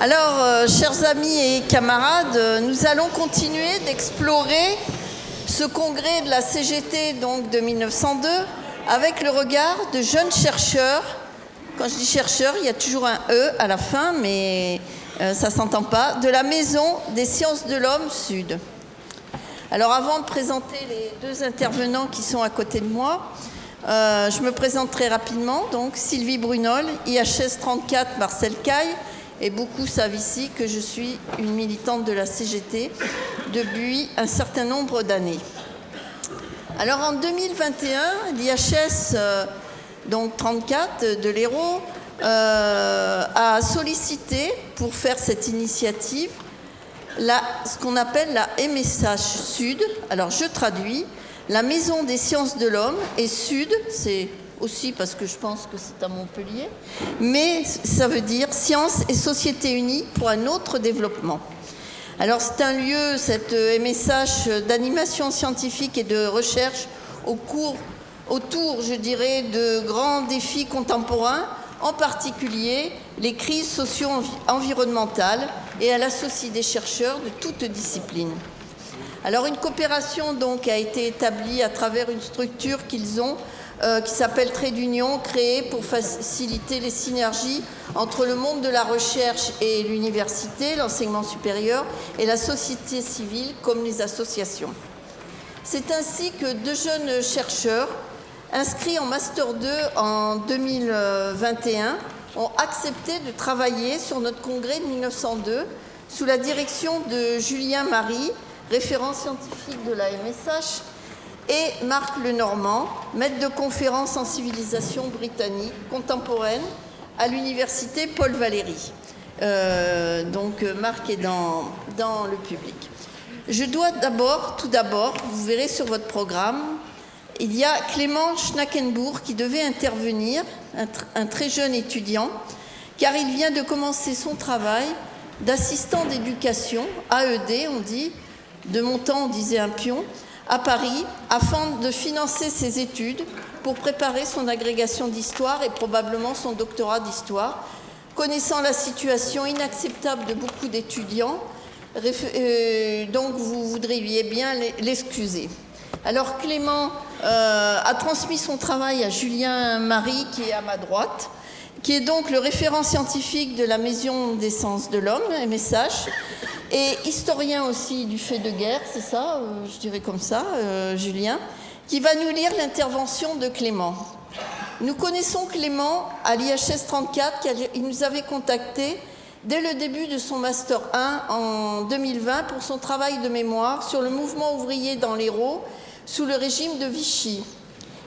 Alors, euh, chers amis et camarades, euh, nous allons continuer d'explorer ce congrès de la CGT donc de 1902 avec le regard de jeunes chercheurs. Quand je dis chercheurs, il y a toujours un E à la fin, mais euh, ça s'entend pas. De la Maison des sciences de l'homme Sud. Alors, avant de présenter les deux intervenants qui sont à côté de moi, je me présente très rapidement. Donc, Sylvie Brunol, IHS 34, Marcel Caille et beaucoup savent ici que je suis une militante de la CGT depuis un certain nombre d'années. Alors en 2021, l'IHS euh, donc 34 de l'Hérault euh, a sollicité pour faire cette initiative ce qu'on appelle la MSH Sud. Alors je traduis, la Maison des sciences de l'homme et Sud, c'est aussi parce que je pense que c'est à Montpellier, mais ça veut dire Sciences et Société Unie pour un autre développement. Alors c'est un lieu, cette MSH d'animation scientifique et de recherche au cours, autour, je dirais, de grands défis contemporains, en particulier les crises socio-environnementales, et elle associe des chercheurs de toutes disciplines. Alors une coopération donc a été établie à travers une structure qu'ils ont euh, qui s'appelle Trait d'Union, créé pour faciliter les synergies entre le monde de la recherche et l'université, l'enseignement supérieur, et la société civile comme les associations. C'est ainsi que deux jeunes chercheurs, inscrits en Master 2 en 2021, ont accepté de travailler sur notre congrès de 1902 sous la direction de Julien Marie, référent scientifique de la MSH, et Marc Lenormand, maître de conférence en civilisation britannique contemporaine à l'université Paul Valéry. Euh, donc Marc est dans, le public. Je dois d'abord, tout d'abord, vous verrez sur votre programme, il y a Clément Schnackenbourg qui devait intervenir, un très jeune étudiant, car il vient de commencer son travail d'assistant d'éducation, AED on dit, de mon temps on disait un pion, à Paris afin de financer ses études pour préparer son agrégation d'histoire et probablement son doctorat d'histoire. Connaissant la situation inacceptable de beaucoup d'étudiants, euh, donc vous voudriez bien l'excuser. Alors Clément euh, a transmis son travail à Julien Marie, qui est à ma droite, qui est donc le référent scientifique de la Maison des sciences de l'homme, MSH, et historien aussi du fait de guerre, c'est ça, euh, je dirais comme ça, euh, Julien, qui va nous lire l'intervention de Clément. Nous connaissons Clément à l'IHS 34, il nous avait contacté dès le début de son Master 1 en 2020 pour son travail de mémoire sur le mouvement ouvrier dans l'Hérault sous le régime de Vichy.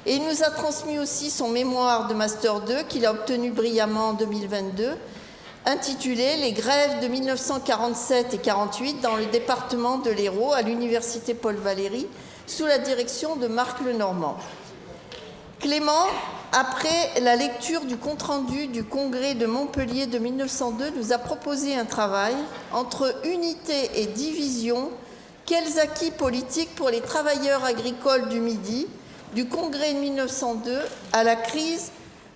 Et il nous a transmis aussi son mémoire de Master 2 qu'il a obtenu brillamment en 2022 intitulé Les grèves de 1947 et 48 dans le département de l'Hérault à l'université Paul Valéry sous la direction de Marc Lenormand. Clément, après la lecture du compte-rendu du congrès de Montpellier de 1902, nous a proposé un travail entre unité et division, quels acquis politiques pour les travailleurs agricoles du Midi, du congrès de 1902 à la crise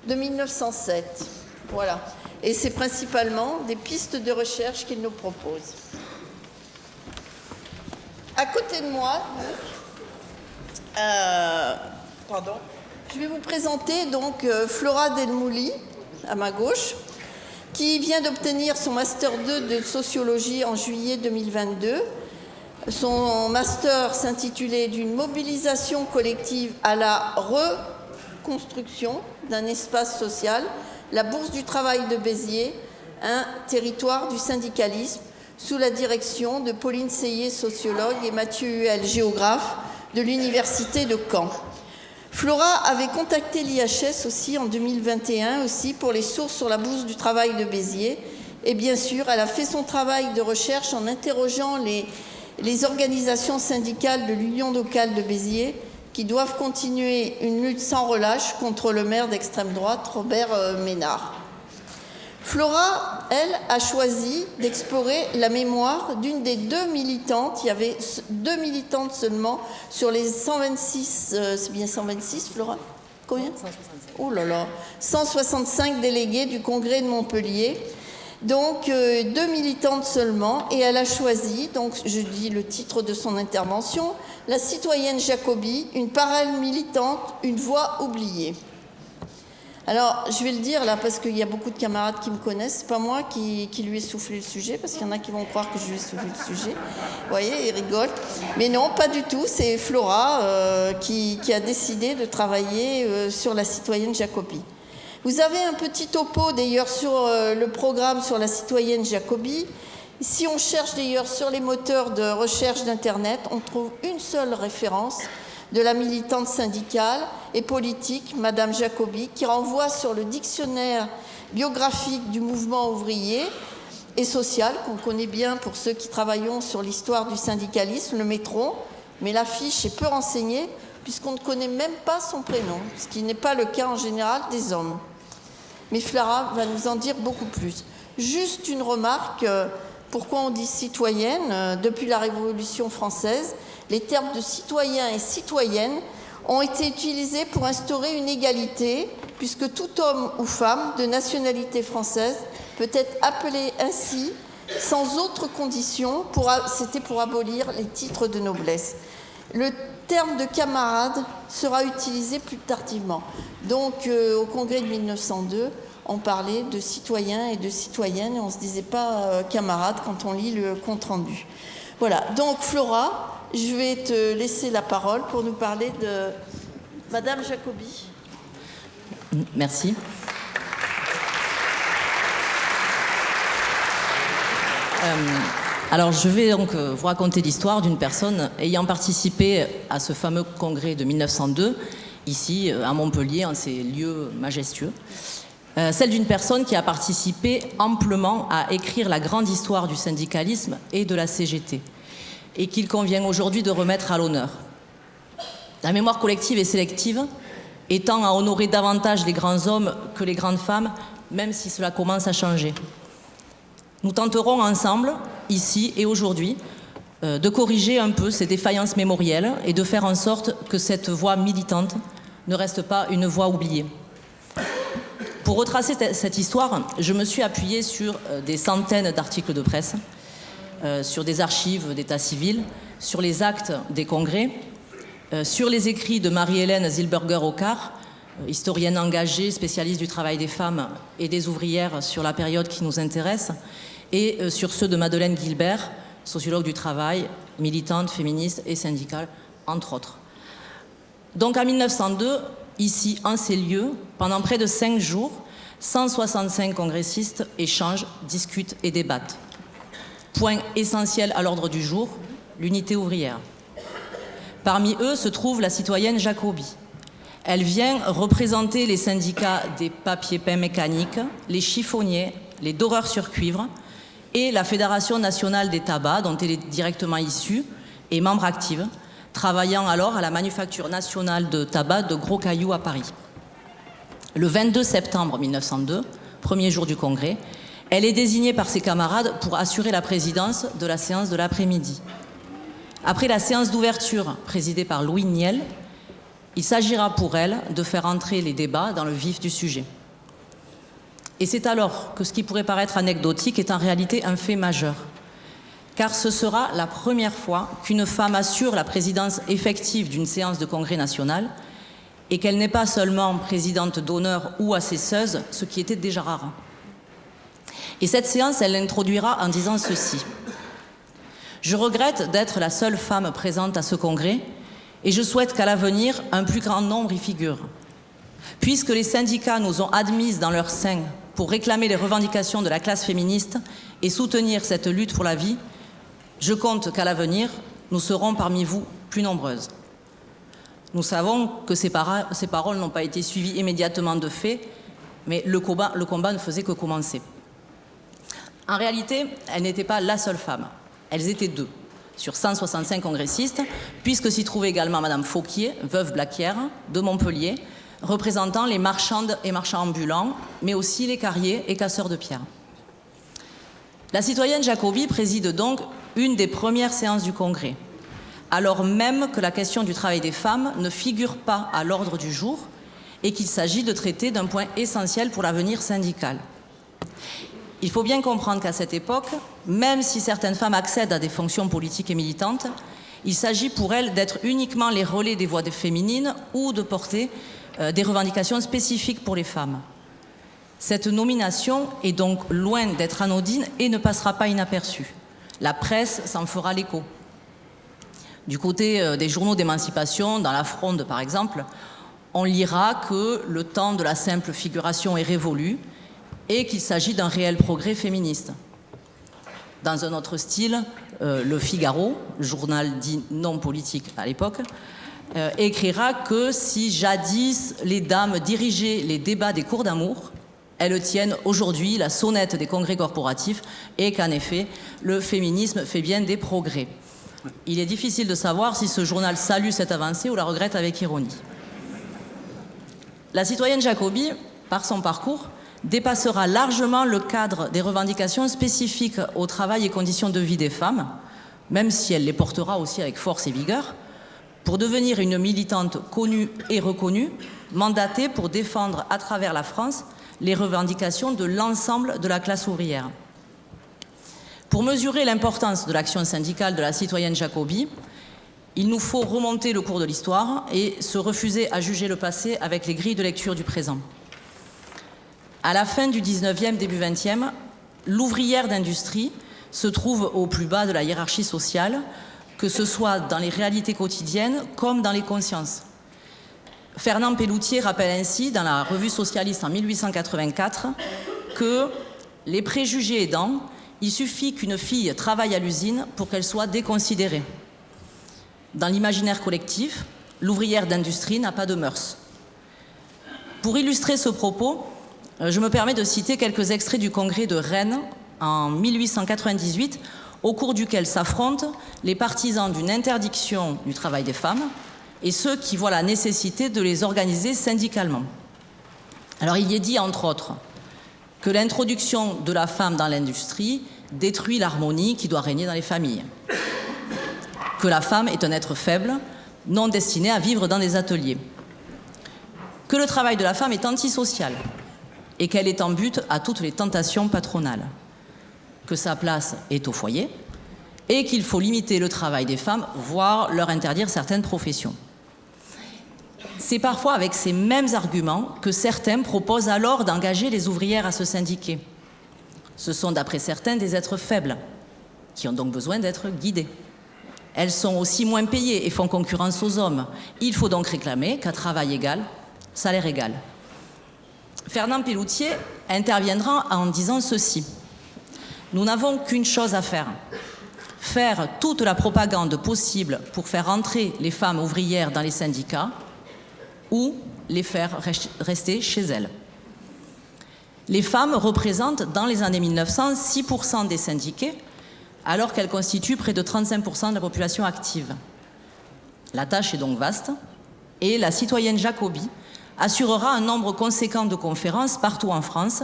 de 1907. Voilà et c'est principalement des pistes de recherche qu'il nous propose. À côté de moi, euh, pardon, je vais vous présenter donc euh, Flora Delmouli, à ma gauche, qui vient d'obtenir son Master 2 de sociologie en juillet 2022. Son master s'intitulait D'une mobilisation collective à la reconstruction d'un espace social la Bourse du Travail de Béziers, un territoire du syndicalisme, sous la direction de Pauline Seyé, sociologue, et Mathieu Huel, géographe, de l'Université de Caen. Flora avait contacté l'IHS aussi en 2021 aussi pour les sources sur la Bourse du Travail de Béziers. Et bien sûr, elle a fait son travail de recherche en interrogeant les, les organisations syndicales de l'Union locale de Béziers qui doivent continuer une lutte sans relâche contre le maire d'extrême droite, Robert euh, Ménard. Flora, elle, a choisi d'explorer la mémoire d'une des deux militantes. Il y avait deux militantes seulement sur les 126, euh, c'est bien 126, Flora? Combien? 165. Oh là là 165 délégués du congrès de Montpellier Donc, euh, deux militantes seulement, et elle a choisi, donc je dis le titre de son intervention, La citoyenne Jacobi, une parole militante, une voix oubliée. Alors, je vais le dire là, parce qu'il y a beaucoup de camarades qui me connaissent. C'est pas moi qui, lui ai soufflé le sujet, parce qu'il y en a qui vont croire que je lui ai soufflé le sujet. Vous voyez, ils rigolent. Mais non, pas du tout. C'est Flora euh, qui, a décidé de travailler euh, sur la citoyenne Jacobi. Vous avez un petit topo d'ailleurs sur euh, le programme sur la citoyenne Jacobi. Si on cherche d'ailleurs sur les moteurs de recherche d'Internet, on trouve une seule référence de la militante syndicale et politique, Madame Jacobi, qui renvoie sur le dictionnaire biographique du mouvement ouvrier et social, qu'on connaît bien pour ceux qui travaillons sur l'histoire du syndicalisme, le métro, mais l'affiche est peu renseignée puisqu'on ne connaît même pas son prénom, ce qui n'est pas le cas en général des hommes. Mais Flara va nous en dire beaucoup plus. Juste une remarque, euh, pourquoi on dit citoyenne euh, Depuis la Révolution française, les termes de citoyen et citoyenne ont été utilisés pour instaurer une égalité, puisque tout homme ou femme de nationalité française peut être appelé ainsi sans autre condition, c'était pour abolir les titres de noblesse. Le terme de camarade sera utilisé plus tardivement. Donc euh, au congrès de 1902, on parlait de citoyens et de citoyennes et on ne se disait pas euh, camarade quand on lit le compte-rendu. Voilà, donc Flora, je vais te laisser la parole pour nous parler de Madame Jacobi. Merci. Euh, alors, je vais donc euh, vous raconter l'histoire d'une personne ayant participé à ce fameux congrès de 1902, ici euh, à Montpellier, en ces lieux majestueux. celle d'une personne qui a participé amplement à écrire la grande histoire du syndicalisme et de la CGT et qu'il convient aujourd'hui de remettre à l'honneur. La mémoire collective et sélective étant à honorer davantage les grands hommes que les grandes femmes, même si cela commence à changer. Nous tenterons ensemble, ici et aujourd'hui, euh, de corriger un peu ces défaillances mémorielles et de faire en sorte que cette voix militante ne reste pas une voix oubliée. Pour retracer cette histoire, je me suis appuyée sur euh, des centaines d'articles de presse, euh, sur des archives d'état civil, sur les actes des congrès, sur les écrits de Marie-Hélène Zilberger-Ocar, historienne engagée, spécialiste du travail des femmes et des ouvrières sur la période qui nous intéresse, et sur ceux de Madeleine Gilbert, sociologue du travail, militante, féministe et syndicale, entre autres. Donc en 1902, ici, en ces lieux, pendant près de cinq jours, 165 congressistes échangent, discutent et débattent. Point essentiel à l'ordre du jour, l'unité ouvrière. Parmi eux se trouve la citoyenne Jacobi. Elle vient représenter les syndicats des papiers peints mécaniques, les chiffonniers, les doreurs sur cuivre et la Fédération nationale des tabacs, dont elle est directement issue et membre active, travaillant alors à la manufacture nationale de tabac de Gros Cailloux à Paris. Le 22 septembre 1902, premier jour du congrès, elle est désignée par ses camarades pour assurer la présidence de la séance de l'après-midi. Après la séance d'ouverture présidée par Louis Niel, il s'agira pour elle de faire entrer les débats dans le vif du sujet. Et c'est alors que ce qui pourrait paraître anecdotique est en réalité un fait majeur. Car ce sera la première fois qu'une femme assure la présidence effective d'une séance de congrès national et qu'elle n'est pas seulement présidente d'honneur ou assesseuse, ce qui était déjà rare. Et cette séance, elle l'introduira en disant ceci. Je regrette d'être la seule femme présente à ce congrès et je souhaite qu'à l'avenir, un plus grand nombre y figure. Puisque les syndicats nous ont admises dans leur sein pour réclamer les revendications de la classe féministe et soutenir cette lutte pour la vie, je compte qu'à l'avenir, nous serons parmi vous plus nombreuses. Nous savons que ces, paroles n'ont pas été suivies immédiatement de faits, mais le combat, ne faisait que commencer. En réalité, elle n'était pas la seule femme. Elles étaient deux sur 165 congressistes, puisque s'y trouvait également Madame Fauquier, veuve Blaquière, de Montpellier, représentant les marchandes et marchands ambulants, mais aussi les carriers et casseurs de pierre. La citoyenne Jacobi préside donc une des premières séances du Congrès, alors même que la question du travail des femmes ne figure pas à l'ordre du jour et qu'il s'agit de traiter d'un point essentiel pour l'avenir syndical. Il faut bien comprendre qu'à cette époque, même si certaines femmes accèdent à des fonctions politiques et militantes, il s'agit pour elles d'être uniquement les relais des voix des féminines ou de porter euh, des revendications spécifiques pour les femmes. Cette nomination est donc loin d'être anodine et ne passera pas inaperçue. La presse s'en fera l'écho. Du côté euh, des journaux d'émancipation, dans la Fronde par exemple, on lira que le temps de la simple figuration est révolu et qu'il s'agit d'un réel progrès féministe. Dans un autre style, euh, Le Figaro, journal dit non politique à l'époque, euh, écrira que si jadis les dames dirigeaient les débats des cours d'amour, elles tiennent aujourd'hui la sonnette des congrès corporatifs et qu'en effet, le féminisme fait bien des progrès. Il est difficile de savoir si ce journal salue cette avancée ou la regrette avec ironie. La citoyenne Jacobi, par son parcours, dépassera largement le cadre des revendications spécifiques au travail et conditions de vie des femmes, même si elle les portera aussi avec force et vigueur, pour devenir une militante connue et reconnue, mandatée pour défendre à travers la France les revendications de l'ensemble de la classe ouvrière. Pour mesurer l'importance de l'action syndicale de la citoyenne Jacobi, il nous faut remonter le cours de l'histoire et se refuser à juger le passé avec les grilles de lecture du présent. À la fin du 19e, début 20e, l'ouvrière d'industrie se trouve au plus bas de la hiérarchie sociale, que ce soit dans les réalités quotidiennes comme dans les consciences. Fernand Pelloutier rappelle ainsi, dans la revue socialiste en 1884, que les préjugés aidant, il suffit qu'une fille travaille à l'usine pour qu'elle soit déconsidérée. Dans l'imaginaire collectif, l'ouvrière d'industrie n'a pas de mœurs. Pour illustrer ce propos, euh, je me permets de citer quelques extraits du congrès de Rennes en 1898, au cours duquel s'affrontent les partisans d'une interdiction du travail des femmes et ceux qui voient la nécessité de les organiser syndicalement. Alors il y est dit, entre autres, que l'introduction de la femme dans l'industrie détruit l'harmonie qui doit régner dans les familles. Que la femme est un être faible, non destiné à vivre dans des ateliers, que le travail de la femme est antisocial et qu'elle est en but à toutes les tentations patronales, que sa place est au foyer et qu'il faut limiter le travail des femmes, voire leur interdire certaines professions. C'est parfois avec ces mêmes arguments que certains proposent alors d'engager les ouvrières à se syndiquer. Ce sont d'après certains des êtres faibles, qui ont donc besoin d'être guidés. Elles sont aussi moins payées et font concurrence aux hommes. Il faut donc réclamer qu'à travail égal, salaire égal. Fernand Pelloutier interviendra en disant ceci. Nous n'avons qu'une chose à faire. Faire toute la propagande possible pour faire entrer les femmes ouvrières dans les syndicats ou les faire rester chez elles. Les femmes représentent dans les années 1900 6% des syndiqués alors qu'elle constitue près de 35% de la population active. La tâche est donc vaste et la citoyenne Jacobi assurera un nombre conséquent de conférences partout en France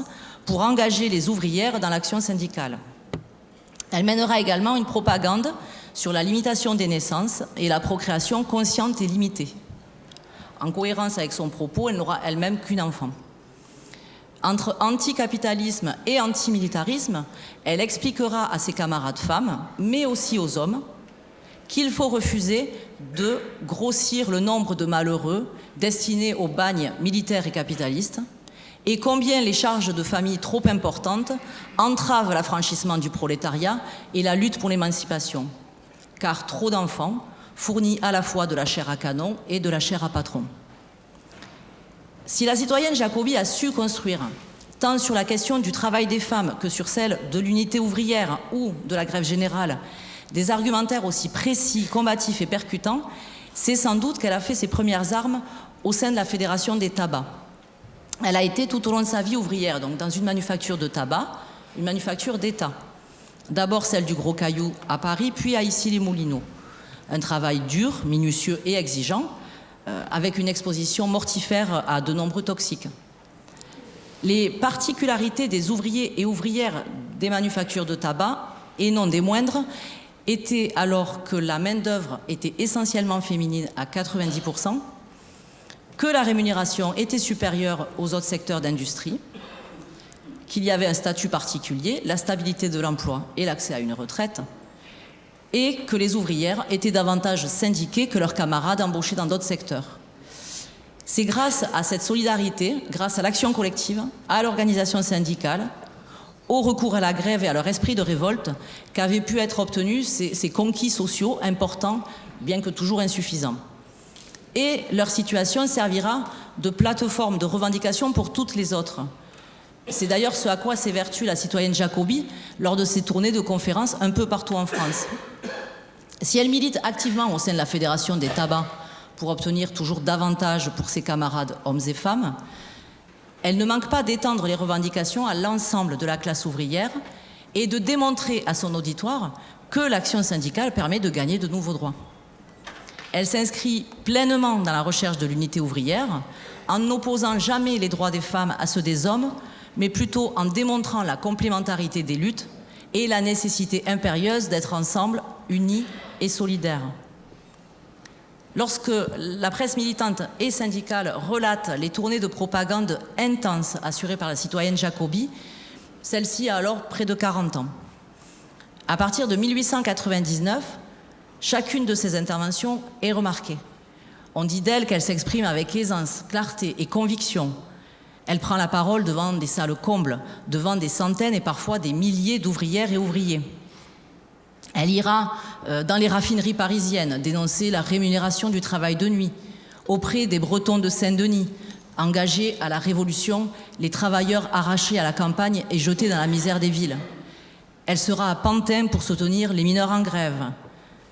pour engager les ouvrières dans l'action syndicale. Elle mènera également une propagande sur la limitation des naissances et la procréation consciente et limitée. En cohérence avec son propos, elle n'aura elle-même qu'une enfant entre anticapitalisme et antimilitarisme, elle expliquera à ses camarades femmes, mais aussi aux hommes, qu'il faut refuser de grossir le nombre de malheureux destinés au bagne militaire et capitaliste, et combien les charges de famille trop importantes entravent l'affranchissement du prolétariat et la lutte pour l'émancipation, car trop d'enfants fournit à la fois de la chair à canon et de la chair à patron. Si la citoyenne Jacobi a su construire, tant sur la question du travail des femmes que sur celle de l'unité ouvrière ou de la grève générale, des argumentaires aussi précis, combatifs et percutants, c'est sans doute qu'elle a fait ses premières armes au sein de la Fédération des tabacs. Elle a été tout au long de sa vie ouvrière, donc dans une manufacture de tabac, une manufacture d'État. D'abord celle du Gros Caillou à Paris, puis à Issy-les-Moulineaux. Un travail dur, minutieux et exigeant, euh, avec une exposition mortifère à de nombreux toxiques. Les particularités des ouvriers et ouvrières des manufactures de tabac, et non des moindres, étaient alors que la main-d'œuvre était essentiellement féminine à 90%, que la rémunération était supérieure aux autres secteurs d'industrie, qu'il y avait un statut particulier, la stabilité de l'emploi et l'accès à une retraite, et que les ouvrières étaient davantage syndiquées que leurs camarades embauchés dans d'autres secteurs. C'est grâce à cette solidarité, grâce à l'action collective, à l'organisation syndicale, au recours à la grève et à leur esprit de révolte qu'avaient pu être obtenus ces, conquis sociaux importants, bien que toujours insuffisants. Et leur situation servira de plateforme de revendication pour toutes les autres. C'est d'ailleurs ce à quoi s'évertue la citoyenne Jacobi lors de ses tournées de conférences un peu partout en France. Si elle milite activement au sein de la Fédération des tabacs pour obtenir toujours davantage pour ses camarades hommes et femmes, elle ne manque pas d'étendre les revendications à l'ensemble de la classe ouvrière et de démontrer à son auditoire que l'action syndicale permet de gagner de nouveaux droits. Elle s'inscrit pleinement dans la recherche de l'unité ouvrière, en n'opposant jamais les droits des femmes à ceux des hommes, mais plutôt en démontrant la complémentarité des luttes et la nécessité impérieuse d'être ensemble, unis et solidaires. Lorsque la presse militante et syndicale relate les tournées de propagande intenses assurées par la citoyenne Jacobi, celle-ci a alors près de 40 ans. À partir de 1899, chacune de ces interventions est remarquée. On dit d'elle qu'elle s'exprime avec aisance, clarté et conviction. Elle prend la parole devant des salles combles, devant des centaines et parfois des milliers d'ouvrières et ouvriers. Elle ira euh, dans les raffineries parisiennes dénoncer la rémunération du travail de nuit, auprès des Bretons de Saint-Denis, engagés à la Révolution, les travailleurs arrachés à la campagne et jetés dans la misère des villes. Elle sera à Pantin pour soutenir les mineurs en grève.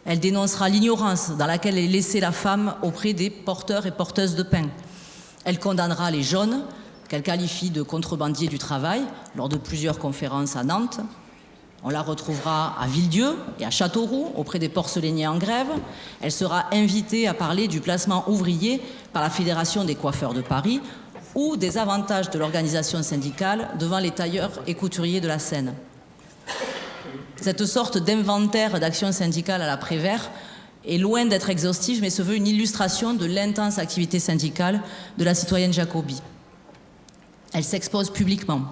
Elle dénoncera l'ignorance dans laquelle est laissée la femme auprès des porteurs et porteuses de pain. Elle condamnera les jaunes, qu'elle qualifie de contrebandiers du travail, lors de plusieurs conférences à Nantes. On la retrouvera à Villedieu et à Châteauroux, auprès des porcelainiers en grève. Elle sera invitée à parler du placement ouvrier par la Fédération des coiffeurs de Paris ou des avantages de l'organisation syndicale devant les tailleurs et couturiers de la Seine. Cette sorte d'inventaire d'action syndicale à la Prévert est loin d'être exhaustive, mais se veut une illustration de l'intense activité syndicale de la citoyenne Jacobi. Elle s'expose publiquement.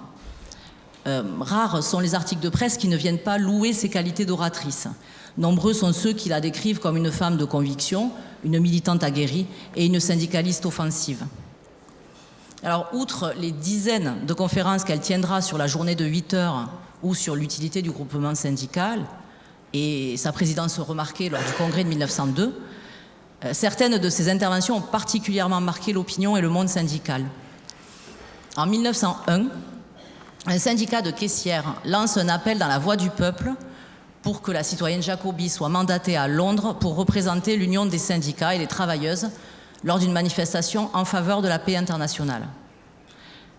Euh, rares sont les articles de presse qui ne viennent pas louer ses qualités d'oratrice. Nombreux sont ceux qui la décrivent comme une femme de conviction, une militante aguerrie et une syndicaliste offensive. Alors, outre les dizaines de conférences qu'elle tiendra sur la journée de 8 heures ou sur l'utilité du groupement syndical, et sa présidence remarquée lors du congrès de 1902, euh, certaines de ses interventions ont particulièrement marqué l'opinion et le monde syndical. En 1901, un syndicat de caissières lance un appel dans la voix du peuple pour que la citoyenne Jacobi soit mandatée à Londres pour représenter l'Union des syndicats et les travailleuses lors d'une manifestation en faveur de la paix internationale.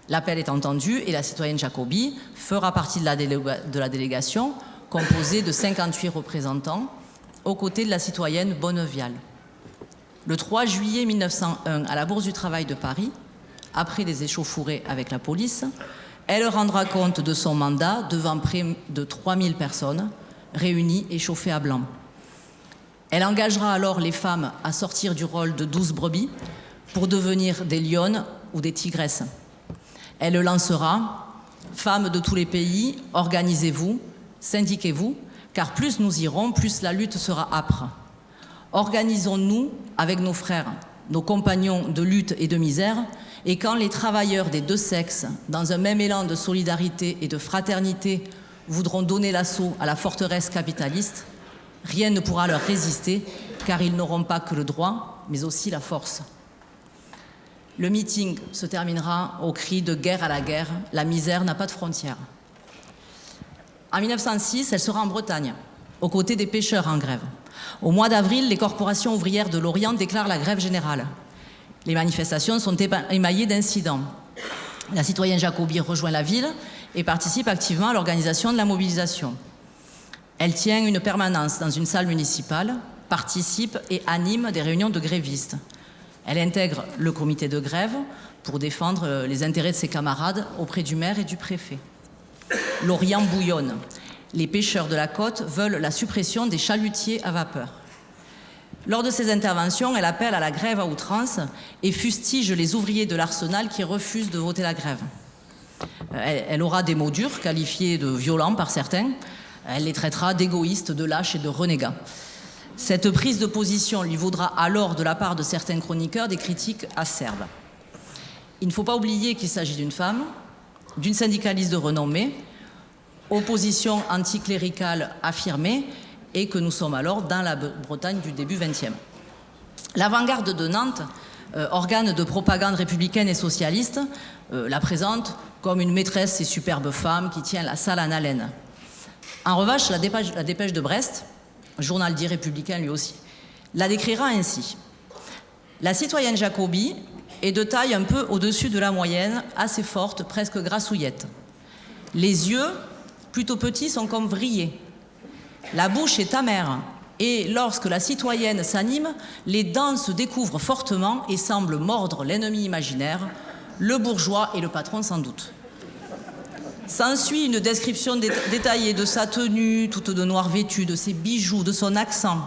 L'appel est entendu et la citoyenne Jacobi fera partie de la, délégation composée de 58 représentants aux côtés de la citoyenne Bonnevial. Le 3 juillet 1901, à la Bourse du Travail de Paris, après des échauffourées avec la police, elle rendra compte de son mandat devant près de 3000 personnes réunies et chauffées à blanc. Elle engagera alors les femmes à sortir du rôle de douze brebis pour devenir des lionnes ou des tigresses. Elle lancera Femmes de tous les pays, organisez-vous, syndiquez-vous, car plus nous irons, plus la lutte sera âpre. Organisons-nous avec nos frères, nos compagnons de lutte et de misère, et quand les travailleurs des deux sexes, dans un même élan de solidarité et de fraternité, voudront donner l'assaut à la forteresse capitaliste, rien ne pourra leur résister, car ils n'auront pas que le droit, mais aussi la force. Le meeting se terminera au cri de guerre à la guerre, la misère n'a pas de frontières. En 1906, elle sera en Bretagne, aux côtés des pêcheurs en grève. Au mois d'avril, les corporations ouvrières de l'Orient déclarent la grève générale. Les manifestations sont émaillées d'incidents. La citoyenne Jacobi rejoint la ville et participe activement à l'organisation de la mobilisation. Elle tient une permanence dans une salle municipale, participe et anime des réunions de grévistes. Elle intègre le comité de grève pour défendre les intérêts de ses camarades auprès du maire et du préfet. L'Orient bouillonne. Les pêcheurs de la côte veulent la suppression des chalutiers à vapeur. Lors de ces interventions, elle appelle à la grève à outrance et fustige les ouvriers de l'arsenal qui refusent de voter la grève. Elle, aura des mots durs, qualifiés de violents par certains. Elle les traitera d'égoïstes, de lâches et de renégats. Cette prise de position lui vaudra alors, de la part de certains chroniqueurs, des critiques acerbes. Il ne faut pas oublier qu'il s'agit d'une femme, d'une syndicaliste de renommée, opposition anticléricale affirmée, et que nous sommes alors dans la Bretagne du début XXe. L'avant-garde de Nantes, euh, organe de propagande républicaine et socialiste, euh, la présente comme une maîtresse et superbe femme qui tient la salle en haleine. En revanche, la dépêche, la dépêche de Brest, journal dit républicain lui aussi, la décrira ainsi. La citoyenne Jacobi est de taille un peu au-dessus de la moyenne, assez forte, presque grassouillette. Les yeux, plutôt petits, sont comme vrillés. La bouche est amère, et lorsque la citoyenne s'anime, les dents se découvrent fortement et semblent mordre l'ennemi imaginaire, le bourgeois et le patron sans doute. S'ensuit une description détaillée de sa tenue, toute de noir vêtue, de ses bijoux, de son accent,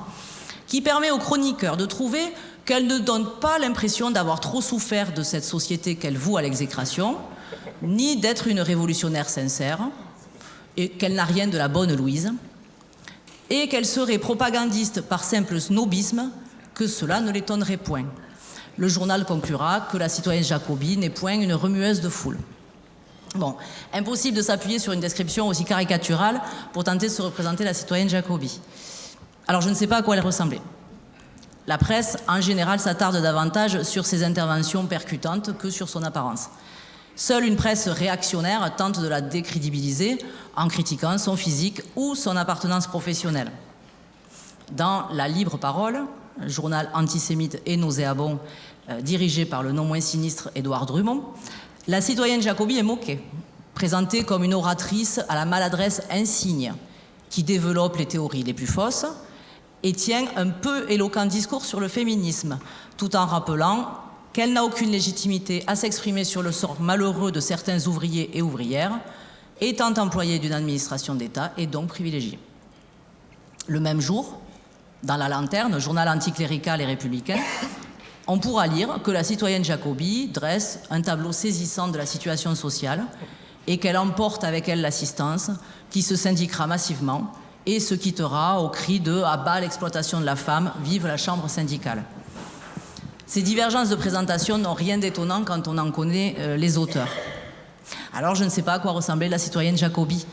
qui permet aux chroniqueurs de trouver qu'elle ne donne pas l'impression d'avoir trop souffert de cette société qu'elle voue à l'exécration, ni d'être une révolutionnaire sincère, et qu'elle n'a rien de la bonne Louise, et qu'elle serait propagandiste par simple snobisme, que cela ne l'étonnerait point. Le journal conclura que la citoyenne Jacobi n'est point une remueuse de foule. Bon, impossible de s'appuyer sur une description aussi caricaturale pour tenter de se représenter la citoyenne Jacobi. Alors je ne sais pas à quoi elle ressemblait. La presse, en général, s'attarde davantage sur ses interventions percutantes que sur son apparence. Seule une presse réactionnaire tente de la décrédibiliser en critiquant son physique ou son appartenance professionnelle. Dans La Libre Parole, journal antisémite et nauséabond euh, dirigé par le non moins sinistre Édouard Drummond, la citoyenne Jacobi est moquée, présentée comme une oratrice à la maladresse insigne, qui développe les théories les plus fausses et tient un peu éloquent discours sur le féminisme, tout en rappelant qu'elle n'a aucune légitimité à s'exprimer sur le sort malheureux de certains ouvriers et ouvrières, étant employée d'une administration d'État et donc privilégiée. Le même jour, dans La Lanterne, journal anticlérical et républicain, on pourra lire que la citoyenne Jacobi dresse un tableau saisissant de la situation sociale et qu'elle emporte avec elle l'assistance qui se syndiquera massivement et se quittera au cri de « à bas l'exploitation de la femme, vive la chambre syndicale ». Ces divergences de présentation n'ont rien d'étonnant quand on en connaît euh, les auteurs. Alors je ne sais pas à quoi ressemblait la citoyenne Jacobi,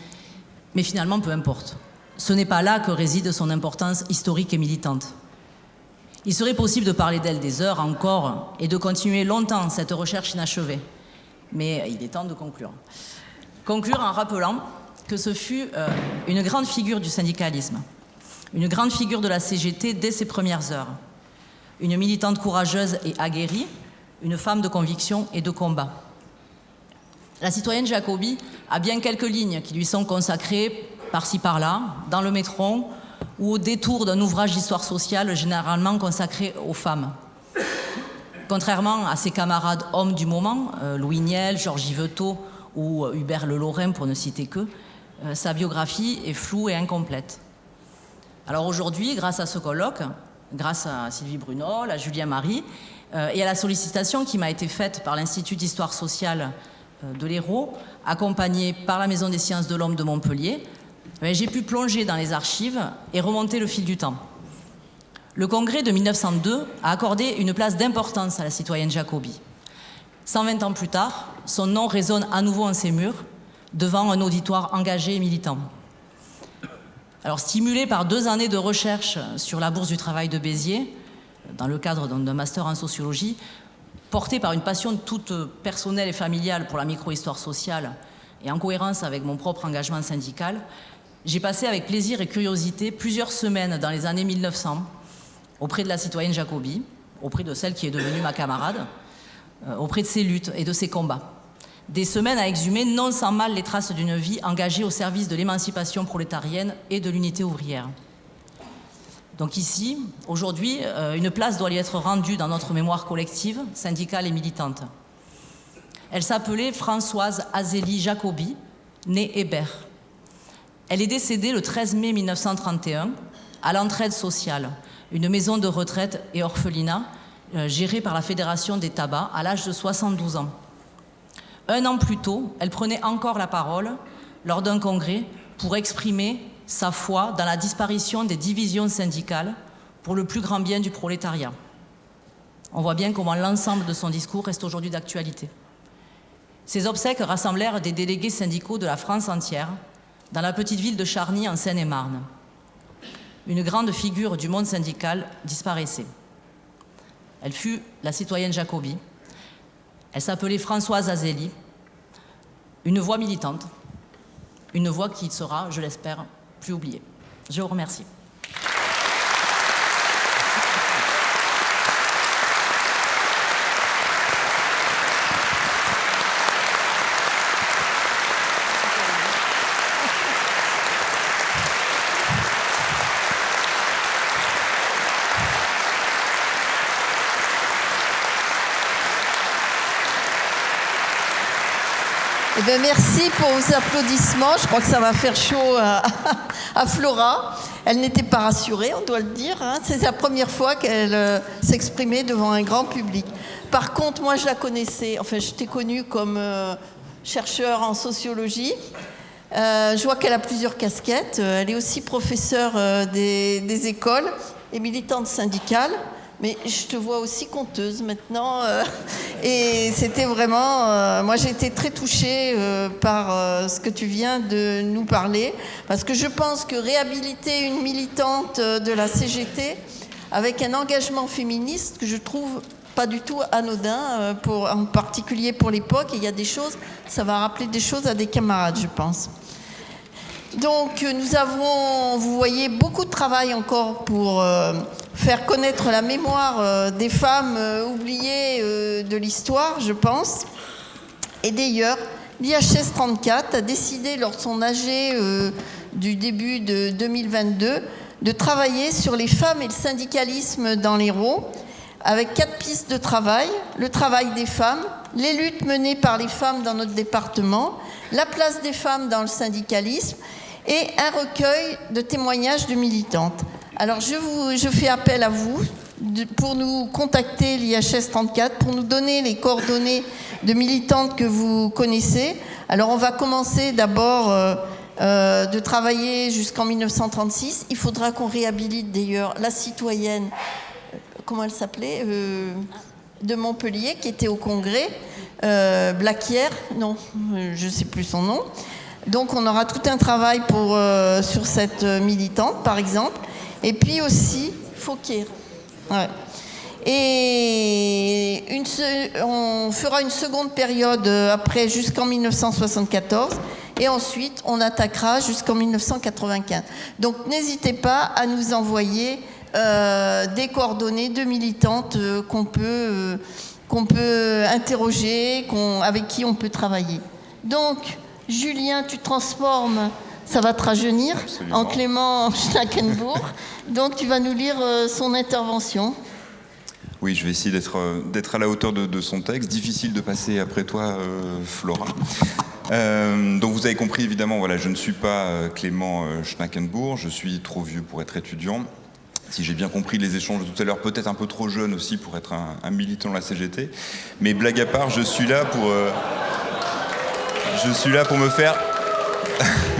mais finalement peu importe. Ce n'est pas là que réside son importance historique et militante. Il serait possible de parler d'elle des heures encore et de continuer longtemps cette recherche inachevée. Mais il est temps de conclure. Conclure en rappelant que ce fut euh, une grande figure du syndicalisme, une grande figure de la CGT dès ses premières heures une militante courageuse et aguerrie, une femme de conviction et de combat. La citoyenne Jacobi a bien quelques lignes qui lui sont consacrées par-ci par-là, dans le métro ou au détour d'un ouvrage d'histoire sociale généralement consacré aux femmes. Contrairement à ses camarades hommes du moment, euh, Louis Niel, Georges Yvetot ou euh, Hubert Le pour ne citer que, euh, sa biographie est floue et incomplète. Alors aujourd'hui, grâce à ce colloque, grâce à Sylvie Bruno, à Julien Marie, et à la sollicitation qui m'a été faite par l'Institut d'histoire sociale de l'Hérault, accompagné par la Maison des sciences de l'homme de Montpellier, j'ai pu plonger dans les archives et remonter le fil du temps. Le congrès de 1902 a accordé une place d'importance à la citoyenne Jacobi. 120 ans plus tard, son nom résonne à nouveau en ces murs, devant un auditoire engagé et militant. Alors, stimulé par deux années de recherche sur la bourse du travail de Béziers, dans le cadre d'un master en sociologie, porté par une passion toute personnelle et familiale pour la micro-histoire sociale et en cohérence avec mon propre engagement syndical, j'ai passé avec plaisir et curiosité plusieurs semaines dans les années 1900 auprès de la citoyenne Jacobi, auprès de celle qui est devenue ma camarade, euh, auprès de ses luttes et de ses combats des semaines à exhumer non sans mal les traces d'une vie engagée au service de l'émancipation prolétarienne et de l'unité ouvrière. Donc ici, aujourd'hui, euh, une place doit lui être rendue dans notre mémoire collective, syndicale et militante. Elle s'appelait Françoise Azélie Jacobi, née Hébert. Elle est décédée le 13 mai 1931 à l'entraide sociale, une maison de retraite et orphelinat euh, gérée par la Fédération des tabacs à l'âge de 72 ans un an plus tôt, elle prenait encore la parole lors d'un congrès pour exprimer sa foi dans la disparition des divisions syndicales pour le plus grand bien du prolétariat. On voit bien comment l'ensemble de son discours reste aujourd'hui d'actualité. Ces obsèques rassemblèrent des délégués syndicaux de la France entière dans la petite ville de Charny en Seine-et-Marne. Une grande figure du monde syndical disparaissait. Elle fut la citoyenne Jacobi. Elle s'appelait Françoise Azélie, une voix militante, une voix qui sera, je l'espère, plus oubliée. Je vous remercie. Eh bien, merci pour vos applaudissements. Je crois que ça va faire chaud à, Flora. Elle n'était pas rassurée, on doit le dire. hein. C'est la première fois qu'elle euh, s'exprimait devant un grand public. Par contre, moi, je la connaissais. Enfin, je t'ai connue comme euh, chercheur en sociologie. Euh, je vois qu'elle a plusieurs casquettes. Euh, Elle est aussi professeure des écoles et militante syndicale. Mais je te vois aussi conteuse maintenant. euh, et c'était vraiment... euh, moi, j'ai été très touchée euh, par ce que tu viens de nous parler. Parce que je pense que réhabiliter une militante de la CGT avec un engagement féministe que je trouve pas du tout anodin, pour, en particulier pour l'époque. Il y a des choses, ça va rappeler des choses à des camarades, je pense. Donc euh, nous avons, vous voyez, beaucoup de travail encore pour euh, faire connaître la mémoire euh, des femmes oubliées de l'histoire, je pense. Et d'ailleurs, l'IHS 34 a décidé lors de son AG du début de 2022 de travailler sur les femmes et le syndicalisme dans l'Hérault avec quatre pistes de travail. Le travail des femmes, les luttes menées par les femmes dans notre département, la place des femmes dans le syndicalisme et un recueil de témoignages de militantes. Alors je, fais appel à vous pour nous contacter l'IHS 34, pour nous donner les coordonnées de militantes que vous connaissez. Alors on va commencer d'abord euh, euh, de travailler jusqu'en 1936. Il faudra qu'on réhabilite d'ailleurs la citoyenne, euh, comment elle s'appelait de Montpellier, qui était au congrès, euh, Blaquière, non, je ne sais plus son nom. Donc on aura tout un travail euh, sur cette euh, militante, par exemple. Et puis aussi, Fauquier. Ouais. Et on fera une seconde période euh, après jusqu'en 1974 et ensuite on attaquera jusqu'en 1995. Donc n'hésitez pas à nous envoyer des coordonnées de militantes qu'on peut, peut interroger, avec qui on peut travailler. Donc Julien, tu transformes, ça va te rajeunir, Absolument. en Clément Schnackenbourg. Donc tu vas nous lire euh, son intervention. Oui, je vais essayer d'être euh, d'être à la hauteur de, de son texte. Difficile de passer après toi, euh, Flora. Euh, donc vous avez compris évidemment, voilà, je ne suis pas Clément Schnackenbourg, je suis trop vieux pour être étudiant. Si j'ai bien compris les échanges de tout à l'heure, peut-être un peu trop jeune aussi pour être un, un militant de la CGT. Mais blague à part, je suis là pour, euh, je suis là pour me faire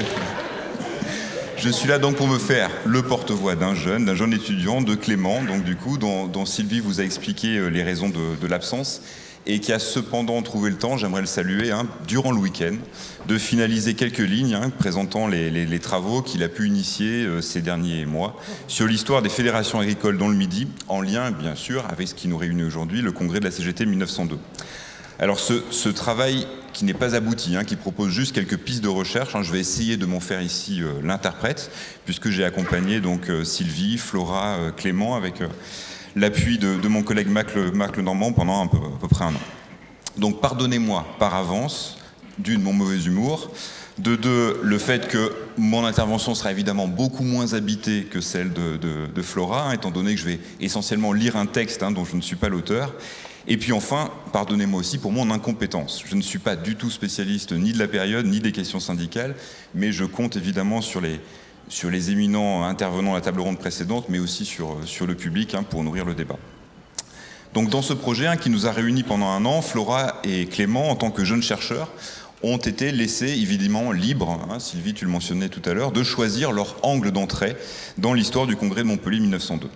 Je suis là donc pour me faire le porte-voix d'un jeune, d'un jeune étudiant, de Clément, donc du coup, dont, Sylvie vous a expliqué euh, les raisons de, l'absence, et qui a cependant trouvé le temps, j'aimerais le saluer, hein, durant le week-end, de finaliser quelques lignes hein, présentant les travaux qu'il a pu initier euh, ces derniers mois sur l'histoire des fédérations agricoles dans le Midi, en lien bien sûr avec ce qui nous réunit aujourd'hui, le congrès de la CGT 1902. Alors ce, travail qui n'est pas abouti, hein, qui propose juste quelques pistes de recherche, hein, je vais essayer de m'en faire ici euh, l'interprète, puisque j'ai accompagné donc euh, Sylvie, Flora, euh, Clément avec l'appui de, mon collègue Mac, Le- Marc pendant à peu près un an. Donc pardonnez-moi par avance, d'une, mon mauvais humour, de deux, le fait que mon intervention sera évidemment beaucoup moins habitée que celle de, Flora, hein, étant donné que je vais essentiellement lire un texte dont je ne suis pas l'auteur. Et puis enfin, pardonnez-moi aussi pour mon incompétence. Je ne suis pas du tout spécialiste ni de la période, ni des questions syndicales, mais je compte évidemment sur les, éminents intervenants à la table ronde précédente, mais aussi sur, sur le public hein, pour nourrir le débat. Donc dans ce projet hein, qui nous a réunis pendant un an, Flora et Clément, en tant que jeunes chercheurs, ont été laissés évidemment libres, hein, Sylvie tu le mentionnais tout à l'heure, de choisir leur angle d'entrée dans l'histoire du congrès de Montpellier 1902.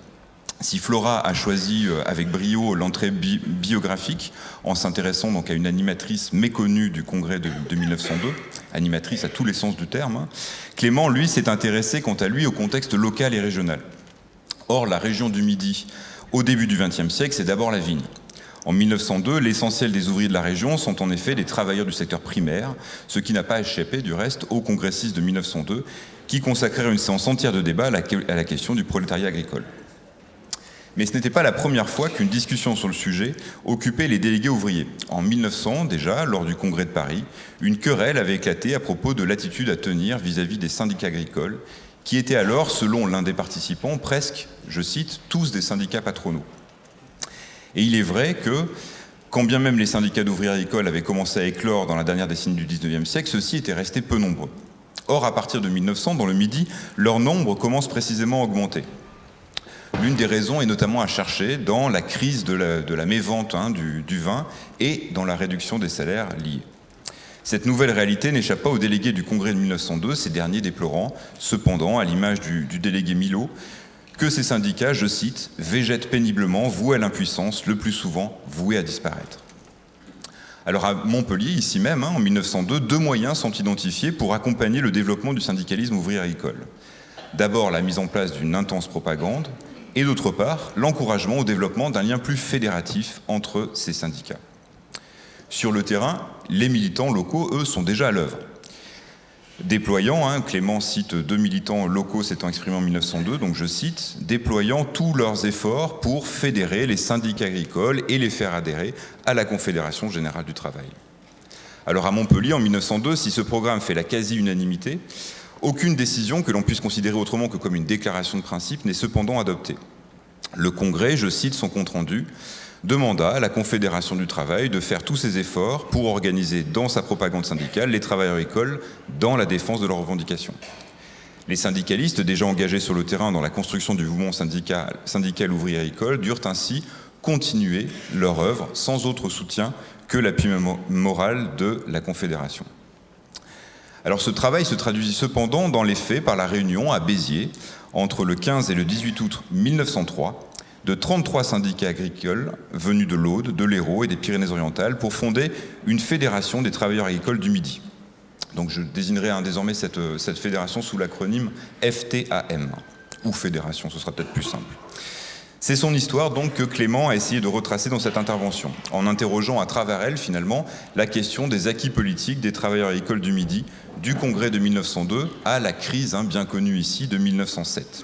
Si Flora a choisi euh, avec brio l'entrée biographique en s'intéressant donc à une animatrice méconnue du congrès de, 1902, animatrice à tous les sens du terme, hein, Clément lui s'est intéressé quant à lui au contexte local et régional. Or la région du Midi au début du XXe siècle c'est d'abord la vigne. En 1902, l'essentiel des ouvriers de la région sont en effet des travailleurs du secteur primaire, ce qui n'a pas échappé du reste aux congressistes de 1902 qui consacrèrent une séance entière de débat à la question du prolétariat agricole. Mais ce n'était pas la première fois qu'une discussion sur le sujet occupait les délégués ouvriers. En 1900, déjà, lors du congrès de Paris, une querelle avait éclaté à propos de l'attitude à tenir vis-à-vis des syndicats agricoles, qui étaient alors, selon l'un des participants, presque, je cite, tous des syndicats patronaux. Et il est vrai que, quand bien même les syndicats d'ouvriers agricoles avaient commencé à éclore dans la dernière décennie du XIXe siècle, ceux-ci étaient restés peu nombreux. Or, à partir de 1900, dans le Midi, leur nombre commence précisément à augmenter. L'une des raisons est notamment à chercher dans la crise de la, mévente hein, du, vin et dans la réduction des salaires liés. Cette nouvelle réalité n'échappe pas aux délégués du Congrès de 1902, ces derniers déplorant, cependant, à l'image du, délégué Milo, que ces syndicats, je cite, végètent péniblement, voués à l'impuissance, le plus souvent voués à disparaître. Alors à Montpellier, ici même, hein, en 1902, deux moyens sont identifiés pour accompagner le développement du syndicalisme ouvrier agricole. D'abord la mise en place d'une intense propagande, et d'autre part, l'encouragement au développement d'un lien plus fédératif entre ces syndicats. Sur le terrain, les militants locaux, eux, sont déjà à l'œuvre. Déployant, hein, Clément cite deux militants locaux s'étant exprimés en 1902, donc je cite, déployant tous leurs efforts pour fédérer les syndicats agricoles et les faire adhérer à la Confédération Générale du Travail. Alors à Montpellier, en 1902, si ce programme fait la quasi-unanimité, aucune décision que l'on puisse considérer autrement que comme une déclaration de principe n'est cependant adoptée. Le Congrès, je cite son compte-rendu, demanda à la Confédération du Travail de faire tous ses efforts pour organiser dans sa propagande syndicale les travailleurs agricoles dans la défense de leurs revendications. Les syndicalistes déjà engagés sur le terrain dans la construction du mouvement syndical, syndical ouvrier agricole durent ainsi continuer leur œuvre sans autre soutien que l'appui moral de la Confédération. Alors ce travail se traduisit cependant dans les faits par la réunion à Béziers, entre le 15 et le 18 août 1903, de 33 syndicats agricoles venus de l'Aude, de l'Hérault et des Pyrénées-Orientales pour fonder une fédération des travailleurs agricoles du Midi. Donc je désignerai désormais cette, cette fédération sous l'acronyme FTAM, ou fédération, ce sera peut-être plus simple. C'est son histoire donc que Clément a essayé de retracer dans cette intervention, en interrogeant à travers elle finalement la question des acquis politiques des travailleurs agricoles du Midi, du congrès de 1902 à la crise hein, bien connue ici de 1907.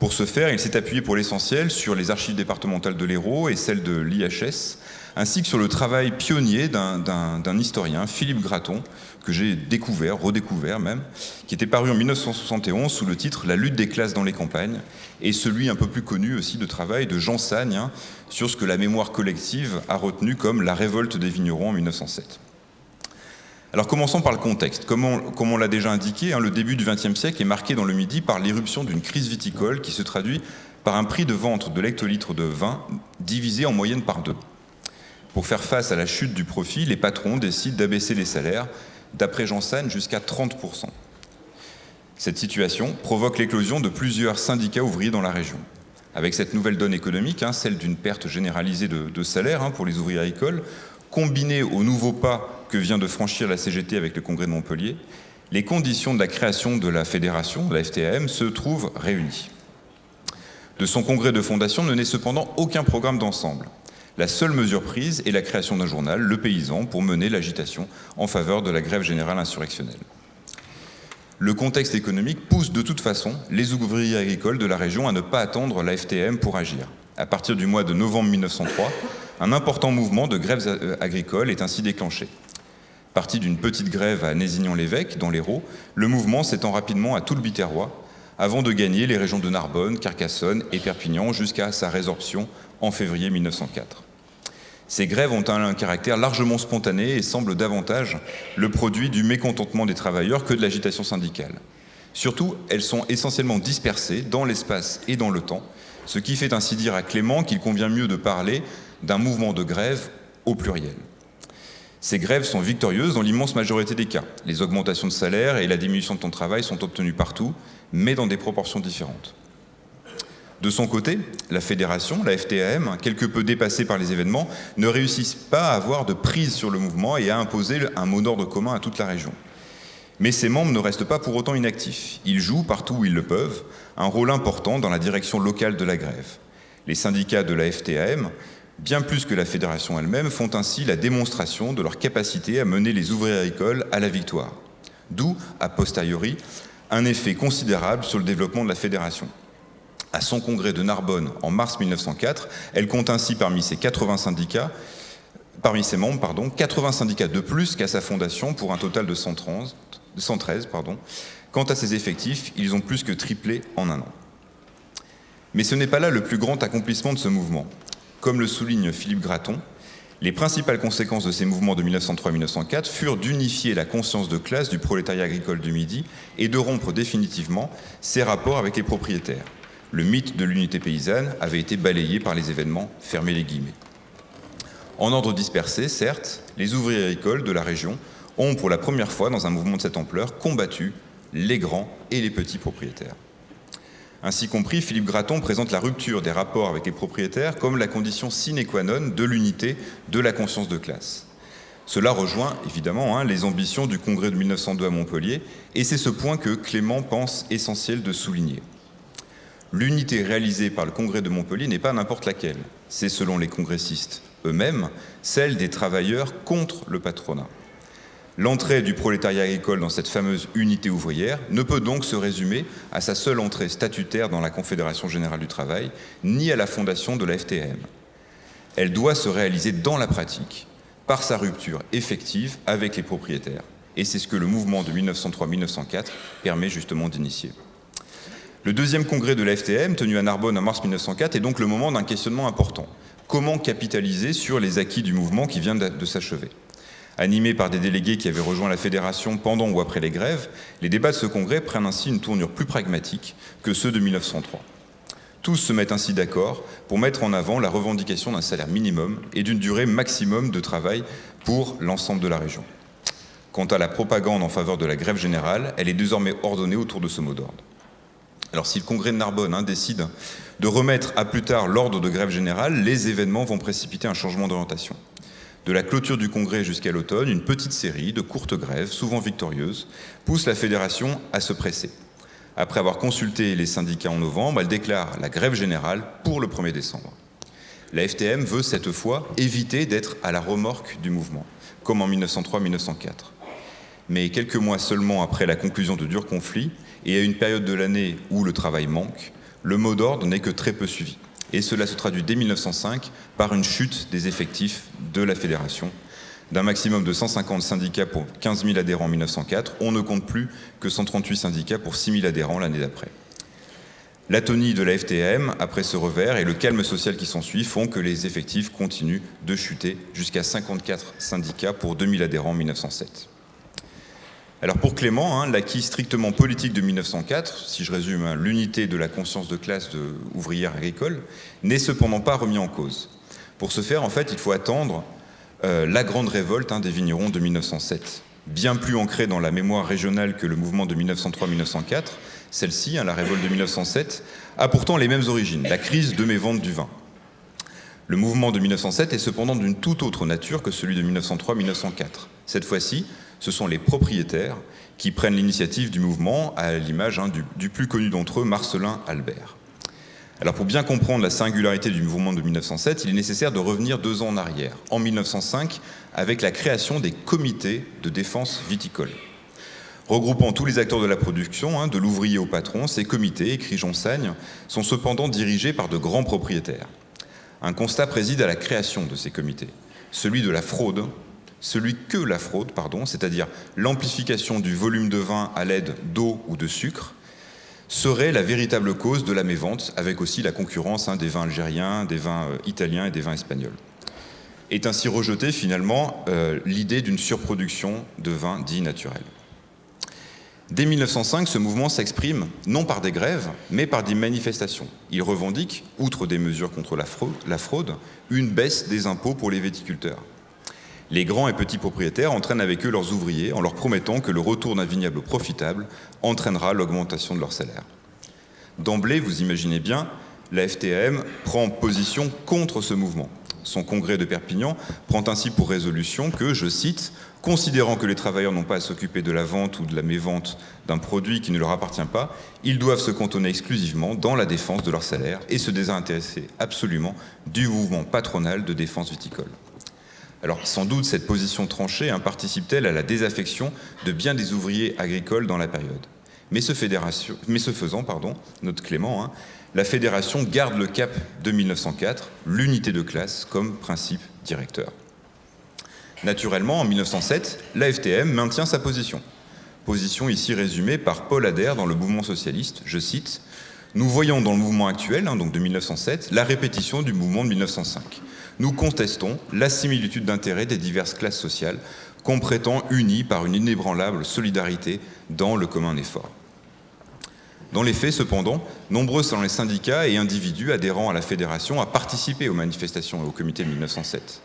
Pour ce faire, il s'est appuyé pour l'essentiel sur les archives départementales de l'Hérault et celles de l'IHS, ainsi que sur le travail pionnier d'un historien, Philippe Graton, que j'ai découvert, redécouvert même, qui était paru en 1971 sous le titre La lutte des classes dans les campagnes, et celui un peu plus connu aussi de travail de Jean Sagne hein, sur ce que la mémoire collective a retenu comme la révolte des vignerons en 1907. Alors commençons par le contexte. Comme on, l'a déjà indiqué, hein, le début du XXe siècle est marqué dans le Midi par l'éruption d'une crise viticole qui se traduit par un prix de vente de l'hectolitre de vin divisé en moyenne par deux. Pour faire face à la chute du profit, les patrons décident d'abaisser les salaires, d'après Jean jusqu'à 30%. Cette situation provoque l'éclosion de plusieurs syndicats ouvriers dans la région. Avec cette nouvelle donne économique, hein, celle d'une perte généralisée de, de salaire hein, pour les ouvriers agricoles, combinée au nouveau pas que vient de franchir la CGT avec le congrès de Montpellier, les conditions de la création de la fédération, de la FTAM, se trouvent réunies. De son congrès de fondation ne naît cependant aucun programme d'ensemble. La seule mesure prise est la création d'un journal, Le Paysan, pour mener l'agitation en faveur de la grève générale insurrectionnelle. Le contexte économique pousse de toute façon les ouvriers agricoles de la région à ne pas attendre la FTM pour agir. À partir du mois de novembre 1903, un important mouvement de grèves agricoles est ainsi déclenché. Parti d'une petite grève à Nézignan-l'Évêque, dans l'Hérault, le mouvement s'étend rapidement à tout le Biterrois, avant de gagner les régions de Narbonne, Carcassonne et Perpignan jusqu'à sa résorption en février 1904. Ces grèves ont un caractère largement spontané et semblent davantage le produit du mécontentement des travailleurs que de l'agitation syndicale. Surtout, elles sont essentiellement dispersées dans l'espace et dans le temps, Ce qui fait ainsi dire à Clément qu'il convient mieux de parler d'un mouvement de grève au pluriel. Ces grèves sont victorieuses dans l'immense majorité des cas. Les augmentations de salaire et la diminution de temps de travail sont obtenues partout, mais dans des proportions différentes. De son côté, la fédération, la FTAM, quelque peu dépassée par les événements, ne réussit pas à avoir de prise sur le mouvement et à imposer un mot d'ordre commun à toute la région. Mais ses membres ne restent pas pour autant inactifs. Ils jouent, partout où ils le peuvent, un rôle important dans la direction locale de la grève. Les syndicats de la FTAM bien plus que la fédération elle-même, font ainsi la démonstration de leur capacité à mener les ouvriers agricoles à la victoire. D'où, a posteriori, un effet considérable sur le développement de la fédération. À son congrès de Narbonne en mars 1904, elle compte ainsi parmi ses 80 syndicats, parmi ses membres, pardon, 80 syndicats de plus qu'à sa fondation pour un total de 113. Pardon. Quant à ses effectifs, ils ont plus que triplé en un an. Mais ce n'est pas là le plus grand accomplissement de ce mouvement. Comme le souligne Philippe Gratton, les principales conséquences de ces mouvements de 1903-1904 furent d'unifier la conscience de classe du prolétariat agricole du Midi et de rompre définitivement ses rapports avec les propriétaires. Le mythe de l'unité paysanne avait été balayé par les événements, fermés les guillemets. En ordre dispersé, certes, les ouvriers agricoles de la région ont, pour la première fois dans un mouvement de cette ampleur, combattu les grands et les petits propriétaires. Ainsi compris, Philippe Gratton présente la rupture des rapports avec les propriétaires comme la condition sine qua non de l'unité de la conscience de classe. Cela rejoint évidemment hein, les ambitions du congrès de 1902 à Montpellier, et c'est ce point que Clément pense essentiel de souligner. L'unité réalisée par le congrès de Montpellier n'est pas n'importe laquelle, c'est selon les congressistes eux-mêmes celle des travailleurs contre le patronat. L'entrée du prolétariat agricole dans cette fameuse unité ouvrière ne peut donc se résumer à sa seule entrée statutaire dans la Confédération générale du travail, ni à la fondation de la FTM. Elle doit se réaliser dans la pratique, par sa rupture effective avec les propriétaires. Et c'est ce que le mouvement de 1903-1904 permet justement d'initier. Le deuxième congrès de la tenu à Narbonne en mars 1904, est donc le moment d'un questionnement important. Comment capitaliser sur les acquis du mouvement qui vient de s'achever? Animés par des délégués qui avaient rejoint la fédération pendant ou après les grèves, les débats de ce congrès prennent ainsi une tournure plus pragmatique que ceux de 1903. Tous se mettent ainsi d'accord pour mettre en avant la revendication d'un salaire minimum et d'une durée maximum de travail pour l'ensemble de la région. Quant à la propagande en faveur de la grève générale, elle est désormais ordonnée autour de ce mot d'ordre. Alors si le congrès de Narbonne hein, décide de remettre à plus tard l'ordre de grève générale, les événements vont précipiter un changement d'orientation. De la clôture du congrès jusqu'à l'automne, une petite série de courtes grèves, souvent victorieuses, pousse la fédération à se presser. Après avoir consulté les syndicats en novembre, elle déclare la grève générale pour le 1er décembre. La FTM veut cette fois éviter d'être à la remorque du mouvement, comme en 1903-1904. Mais quelques mois seulement après la conclusion de durs conflits, et à une période de l'année où le travail manque, le mot d'ordre n'est que très peu suivi et cela se traduit dès 1905 par une chute des effectifs de la fédération. D'un maximum de 150 syndicats pour 15 000 adhérents en 1904, on ne compte plus que 138 syndicats pour 6 000 adhérents l'année d'après. L'atonie de la FTM, après ce revers, et le calme social qui s'ensuit font que les effectifs continuent de chuter jusqu'à 54 syndicats pour 2000 adhérents en 1907. Alors pour Clément, hein, l'acquis strictement politique de 1904, si je résume hein, l'unité de la conscience de classe ouvrière agricole, n'est cependant pas remis en cause. Pour ce faire, en fait, il faut attendre euh, la grande révolte hein, des vignerons de 1907. Bien plus ancrée dans la mémoire régionale que le mouvement de 1903-1904, celle-ci, la révolte de 1907, a pourtant les mêmes origines, la crise de mévente du vin. Le mouvement de 1907 est cependant d'une toute autre nature que celui de 1903-1904. Cette fois-ci, ce sont les propriétaires qui prennent l'initiative du mouvement, à l'image hein, du, plus connu d'entre eux, Marcelin Albert. Alors pour bien comprendre la singularité du mouvement de 1907, il est nécessaire de revenir deux ans en arrière, en 1905, avec la création des comités de défense viticole. Regroupant tous les acteurs de la production, hein, de l'ouvrier au patron, ces comités, écrit Jean Sagne, sont cependant dirigés par de grands propriétaires. Un constat préside à la création de ces comités, celui de la fraude celui que la fraude, c'est-à-dire l'amplification du volume de vin à l'aide d'eau ou de sucre, serait la véritable cause de la mévente, avec aussi la concurrence hein, des vins algériens, des vins euh, italiens et des vins espagnols. Est ainsi rejetée finalement euh, l'idée d'une surproduction de vins dits naturels. Dès 1905, ce mouvement s'exprime non par des grèves, mais par des manifestations. Il revendique, outre des mesures contre la fraude, la fraude, une baisse des impôts pour les viticulteurs. Les grands et petits propriétaires entraînent avec eux leurs ouvriers en leur promettant que le retour d'un vignoble profitable entraînera l'augmentation de leur salaire. D'emblée, vous imaginez bien, la FTAM prend position contre ce mouvement. Son congrès de Perpignan prend ainsi pour résolution que, je cite, considérant que les travailleurs n'ont pas à s'occuper de la vente ou de la mévente d'un produit qui ne leur appartient pas, ils doivent se cantonner exclusivement dans la défense de leur salaire et se désintéresser absolument du mouvement patronal de défense viticole. Alors sans doute cette position tranchée hein, participe-t-elle à la désaffection de bien des ouvriers agricoles dans la période. Mais ce, faisant, pardon, notre Clément, hein, la fédération garde le cap de 1904, l'unité de classe comme principe directeur. Naturellement, en 1907, la FTM maintient sa position. Position ici résumée par Paul Adair dans le mouvement socialiste, je cite, Nous voyons dans le mouvement actuel, hein, donc de 1907, la répétition du mouvement de 1905. Nous contestons la similitude d'intérêts des diverses classes sociales qu'on prétend unies par une inébranlable solidarité dans le commun effort. Dans les faits, cependant, nombreux sont les syndicats et individus adhérents à la fédération à participer aux manifestations et au comité de 1907.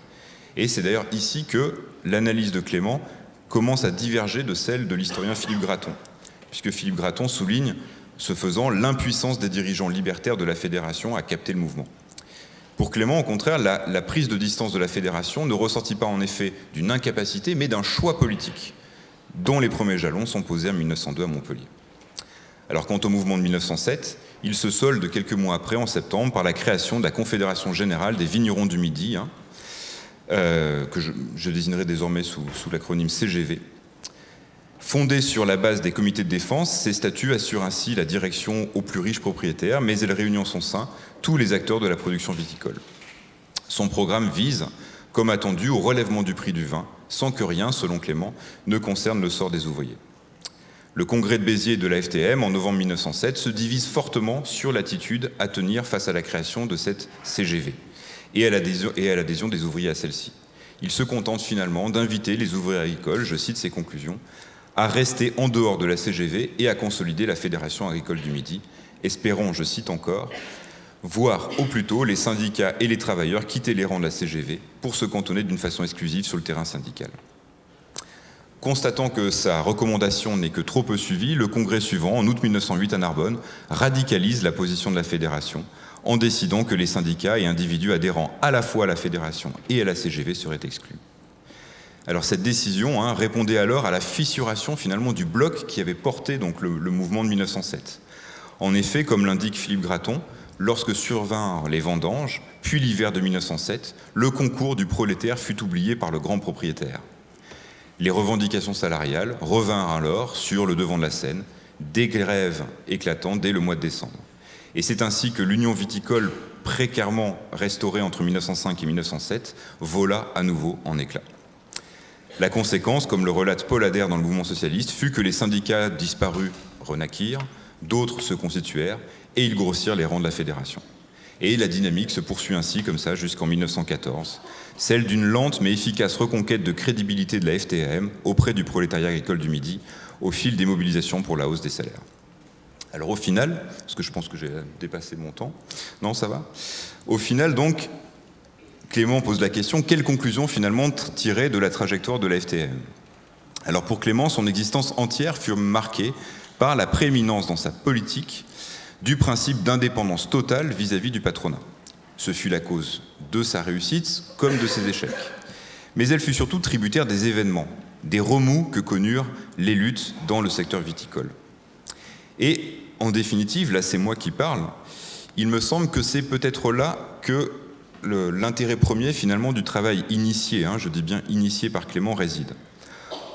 Et c'est d'ailleurs ici que l'analyse de Clément commence à diverger de celle de l'historien Philippe Gratton, puisque Philippe Gratton souligne, ce faisant, l'impuissance des dirigeants libertaires de la fédération à capter le mouvement. Pour Clément, au contraire, la, prise de distance de la fédération ne ressortit pas en effet d'une incapacité, mais d'un choix politique, dont les premiers jalons sont posés en 1902 à Montpellier. Alors quant au mouvement de 1907, il se solde quelques mois après, en septembre, par la création de la Confédération Générale des Vignerons du Midi, hein, euh, que je, désignerai désormais sous l'acronyme CGV. Fondée sur la base des comités de défense, ces statuts assurent ainsi la direction aux plus riches propriétaires, mais elle réunit en son sein tous les acteurs de la production viticole. Son programme vise, comme attendu, au relèvement du prix du vin, sans que rien, selon Clément, ne concerne le sort des ouvriers. Le congrès de Béziers de la FTM en novembre 1907 se divise fortement sur l'attitude à tenir face à la création de cette CGV et à l'adhésion des ouvriers à celle-ci. Il se contente finalement d'inviter les ouvriers agricoles, je cite ses conclusions, à rester en dehors de la CGV et à consolider la Fédération agricole du Midi. Espérons, je cite encore, voir au plus tôt les syndicats et les travailleurs quitter les rangs de la CGV pour se cantonner d'une façon exclusive sur le terrain syndical. Constatant que sa recommandation n'est que trop peu suivie, le congrès suivant, en août 1908 à Narbonne, radicalise la position de la fédération en décidant que les syndicats et individus adhérents à la fois à la fédération et à la CGV seraient exclus. Alors cette décision hein, répondait alors à la fissuration finalement du bloc qui avait porté le, mouvement de 1907. En effet, comme l'indique Philippe Gratton, lorsque survinrent les vendanges, puis l'hiver de 1907, le concours du prolétaire fut oublié par le grand propriétaire. Les revendications salariales revinrent alors sur le devant de la scène, des grèves éclatantes dès le mois de décembre. Et c'est ainsi que l'union viticole précairement restaurée entre 1905 et 1907 vola à nouveau en éclats. La conséquence, comme le relate Paul Adair dans le mouvement socialiste, fut que les syndicats disparus renaquirent, d'autres se constituèrent et ils grossirent les rangs de la fédération. Et la dynamique se poursuit ainsi comme ça jusqu'en 1914, celle d'une lente mais efficace reconquête de crédibilité de la FTAM auprès du prolétariat agricole du Midi au fil des mobilisations pour la hausse des salaires. Alors au final, parce que je pense que j'ai dépassé mon temps, non ça va Au final donc, Clément pose la question, quelle conclusion finalement tirer de la trajectoire de la FTM Alors pour Clément, son existence entière fut marquée par la prééminence dans sa politique du principe d'indépendance totale vis-à-vis du patronat. Ce fut la cause de sa réussite comme de ses échecs. Mais elle fut surtout tributaire des événements, des remous que connurent les luttes dans le secteur viticole. Et en définitive, là c'est moi qui parle, il me semble que c'est peut-être là que l'intérêt premier finalement du travail initié, hein, je dis bien initié par Clément, réside.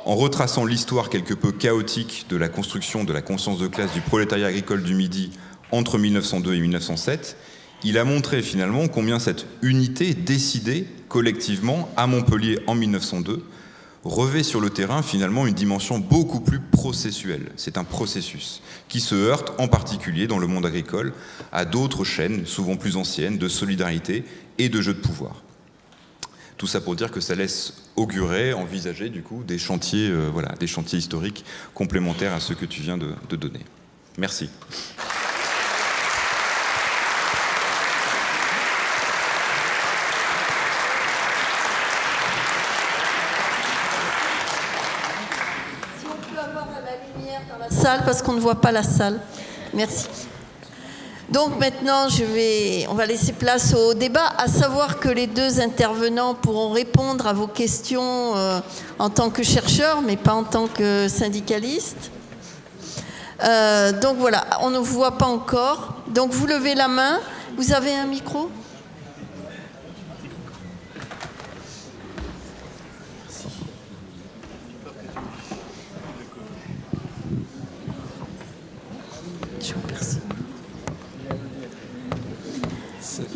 En retraçant l'histoire quelque peu chaotique de la construction de la conscience de classe du prolétariat agricole du Midi entre 1902 et 1907, il a montré finalement combien cette unité décidée collectivement à Montpellier en 1902 revêt sur le terrain finalement une dimension beaucoup plus processuelle. C'est un processus qui se heurte en particulier dans le monde agricole à d'autres chaînes, souvent plus anciennes, de solidarité et de jeu de pouvoir. Tout ça pour dire que ça laisse augurer, envisager du coup des chantiers, euh, voilà, des chantiers historiques complémentaires à ceux que tu viens de, de donner. Merci. Si on peut avoir la lumière dans la parce qu'on ne voit pas la salle. Merci. Donc maintenant, on va laisser place au débat, à savoir que les deux intervenants pourront répondre à vos questions euh, en tant que chercheurs, mais pas en tant que syndicalistes. Euh, donc voilà, on ne vous voit pas encore. Donc vous levez la main. Vous avez un micro?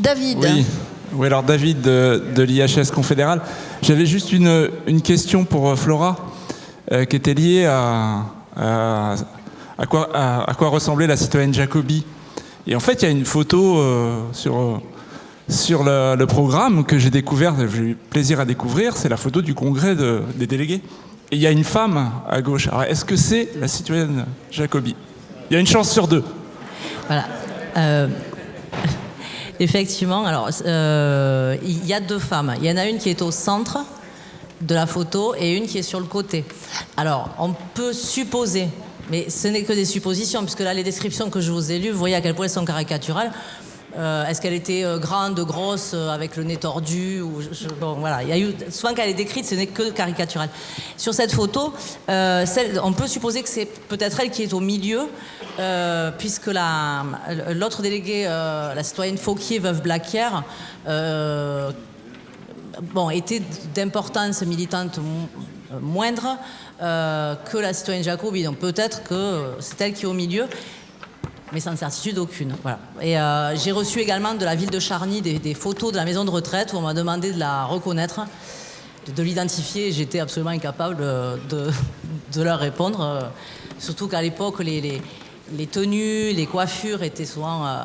David. Oui. oui, alors David de, de l'IHS confédéral. J'avais juste une, une question pour euh, Flora euh, qui était liée à, à, à quoi, à, à quoi ressemblait la citoyenne Jacobi. Et en fait, il y a une photo euh, sur, sur le, le programme que j'ai découvert, j'ai eu plaisir à découvrir, c'est la photo du congrès de- des délégués. Et il y a une femme à gauche. Alors, est-ce que c'est la citoyenne Jacobi? Il y a une chance sur deux. Voilà. Euh, effectivement, alors euh, il y a deux femmes. Il y en a une qui est au centre de la photo et une qui est sur le côté. Alors, on peut supposer, mais ce n'est que des suppositions, puisque là, les descriptions que je vous ai lues, vous voyez à quel point elles sont caricaturales. Euh, Est-ce qu'elle était euh, grande, grosse, euh, avec le nez tordu ou je- Bon, voilà. Il qu'elle est décrite, ce n'est que caricatural. Sur cette photo, on peut supposer que c'est peut-être elle qui est au milieu, puisque la- l'autre déléguée, euh, la citoyenne Fauquier, veuve Blaquière, bon, était d'importance militante mo- moindre que la citoyenne Jacobi. Donc peut-être que c'est elle qui est au milieu mais sans certitude aucune. Voilà. Et euh, j'ai reçu également de la ville de Charny des, photos de la maison de retraite où on m'a demandé de la reconnaître, de, de l'identifier. et J'étais absolument incapable de, de- de leur répondre. euh, surtout qu'à l'époque, les, tenues, les coiffures étaient souvent euh,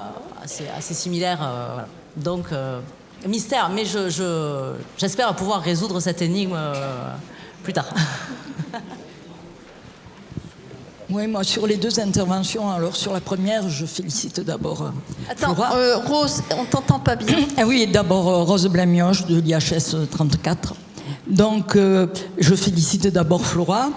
assez, assez similaires. euh. Donc, euh, mystère, mais je- je- j'espère pouvoir résoudre cette énigme euh, plus tard. Oui, moi, sur les deux interventions, alors sur la première, je félicite d'abord euh, Attends, euh, Rose, on t'entend pas bien. Ah oui, d'abord euh, Rose Blamioche de l'IHS 34. Donc, euh, je félicite d'abord Flora.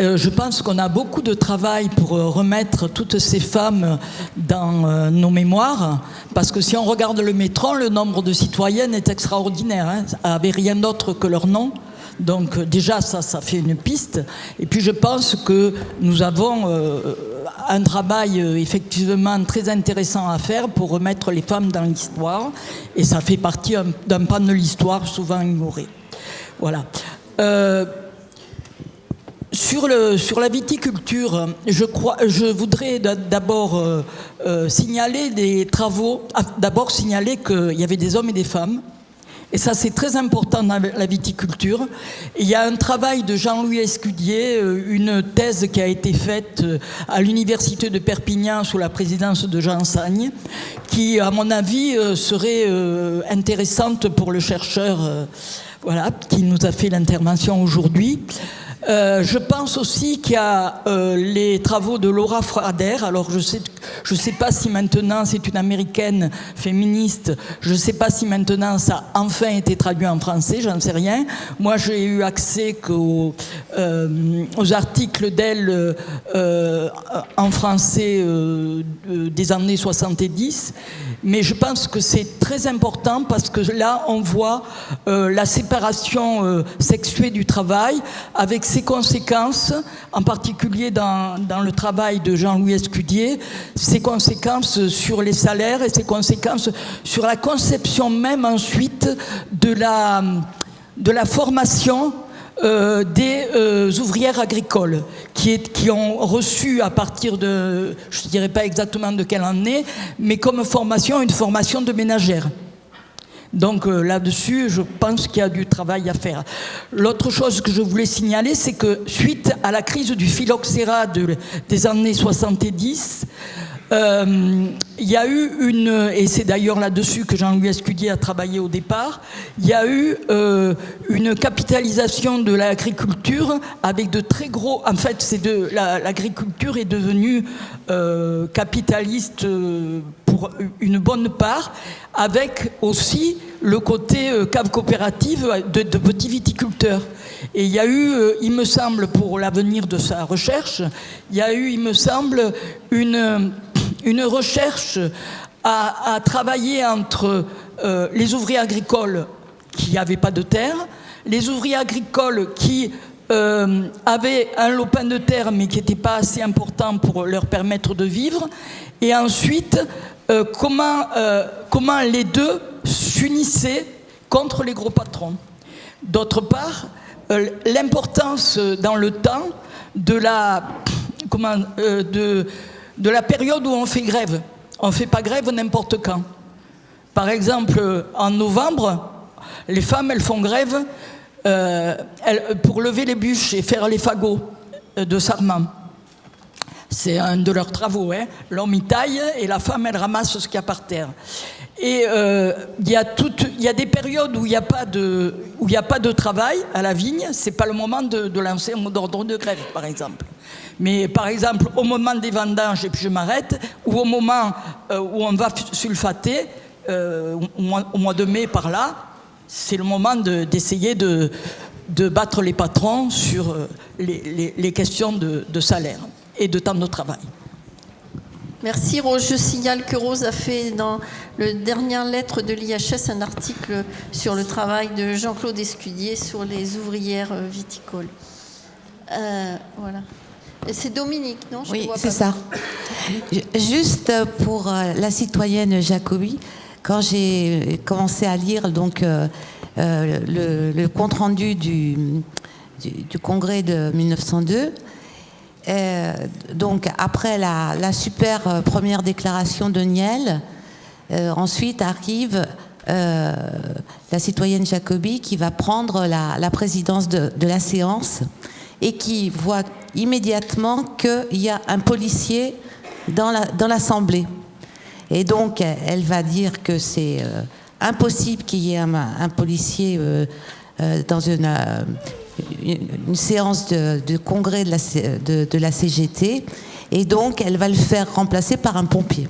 Euh, je pense qu'on a beaucoup de travail pour remettre toutes ces femmes dans nos mémoires, parce que si on regarde le métro, le nombre de citoyennes est extraordinaire, hein, avec rien d'autre que leur nom. Donc euh, déjà, ça, ça fait une piste. Et puis je pense que nous avons euh, un travail euh, effectivement très intéressant à faire pour remettre les femmes dans l'histoire. Et ça fait partie un- d'un pan de l'histoire souvent ignoré. Voilà. Sur, le, sur la viticulture, je, crois, je voudrais d'a- d'abord signaler des travaux, ah, d'abord signaler qu'il y avait des hommes et des femmes. Et ça, c'est très important dans la viticulture. Il y a un travail de Jean-Louis Escudier, euh, une thèse qui a été faite euh, à l'université de Perpignan sous la présidence de Jean Sagne, qui, à mon avis, euh, serait intéressante pour le chercheur voilà, qui nous a fait l'intervention aujourd'hui. Euh, je pense aussi qu'il y a euh, les travaux de Laura Frader. Alors je sais, sais pas si maintenant c'est une américaine féministe. Je sais pas si maintenant ça a enfin été traduit en français. J'en sais rien. Moi j'ai eu accès euh, aux articles d'elle en français des années 70. Mais je pense que c'est très important parce que là on voit la séparation sexuée du travail avec ses conséquences, en particulier dans, dans le travail de Jean-Louis Escudier, ses conséquences sur les salaires et ses conséquences sur la conception même ensuite de la, de la formation euh, des euh, ouvrières agricoles qui, est- qui ont reçu à partir de, je ne dirais pas exactement de quelle année, mais comme formation une formation de ménagère. Donc euh, là-dessus, je pense qu'il y a du travail à faire. L'autre chose que je voulais signaler, c'est que suite à la crise du phylloxéra de- des années 70, euh, il y a eu une, et c'est d'ailleurs là-dessus que Jean-Louis Escudier a travaillé au départ, il y a eu euh, une capitalisation de l'agriculture avec de très gros, en fait, c'est de l'agriculture est devenue euh, capitaliste pour une bonne part, avec aussi le côté cave coopérative de, de petits viticulteurs. Et il y a eu, il me semble, pour l'avenir de sa recherche, il y a eu, il me semble, une une recherche à, travailler entre euh, les ouvriers agricoles qui n'avaient pas de terre, les ouvriers agricoles qui euh, avaient un lopin de terre mais qui n'était pas assez important pour leur permettre de vivre, et ensuite euh, comment, comment les deux s'unissaient contre les gros patrons. D'autre part, l'importance dans le temps de la, comment, de, de la période où on fait grève. On ne fait pas grève n'importe quand. Par exemple, en novembre, les femmes, elles font grève euh, pour lever les bûches et faire les fagots euh, de sarment. C'est un de leurs travaux. Hein. L'homme y taille et la femme, elle ramasse ce qu'il y a par terre. Et euh, il y, a des périodes où il n'y a, pas de, travail à la vigne. Ce n'est pas le moment de, lancer un mot d'ordre de grève, par exemple. Mais par exemple, au moment des vendanges, et puis je m'arrête, ou au moment euh, où on va sulfater, euh, au, mois, de mai par là, c'est le moment d'essayer de, battre les patrons sur les, questions de, salaire et de temps de travail. Merci Rose. Je signale que Rose a fait dans la dernière lettre de l'IHS un article sur le travail de Jean-Claude Escudier sur les ouvrières viticoles. voilà. C'est Dominique, non? Oui, c'est ça. Juste pour euh, la citoyenne Jacobi, quand j'ai commencé à lire donc, euh, euh, le, compte-rendu du, du, congrès de 1902, donc après la, super première déclaration de Niel, ensuite arrive la citoyenne Jacobi qui va prendre la, présidence de, la séance et qui voit immédiatement qu'il y a un policier dans l'Assemblée. La, et donc, elle va dire que c'est euh, impossible qu'il y ait un, policier euh, euh, dans une, une, séance de, congrès de la, de, la, CGT. Et donc, elle va le faire remplacer par un pompier.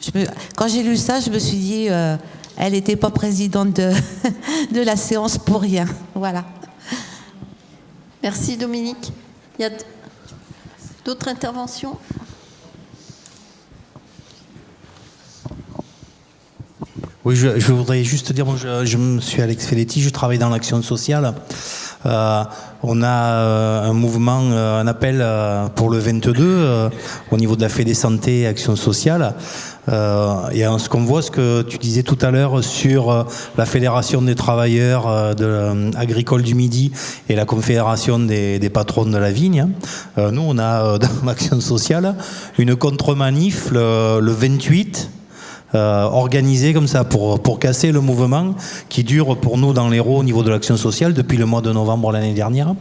Je quand j'ai lu ça, je me suis dit, elle n'était pas présidente de, de la séance pour rien. Voilà. Merci Dominique. Il y a d'autres interventions? Oui, je, voudrais juste dire, je, je suis Alex Felletti, je travaille dans l'action sociale. Euh, on a euh, un mouvement, euh, un appel pour le 22 au niveau de la Fédé Santé et Action Sociale. et ce qu'on voit, ce que tu disais tout à l'heure sur la Fédération des travailleurs agricoles du Midi et la Confédération des, patrons de la vigne, nous on a dans l'Action Sociale une contre-manif le, le 28 euh, organisé comme ça pour, pour casser le mouvement qui dure pour nous dans l'Hérault au niveau de l'action sociale depuis le mois de novembre l'année dernière.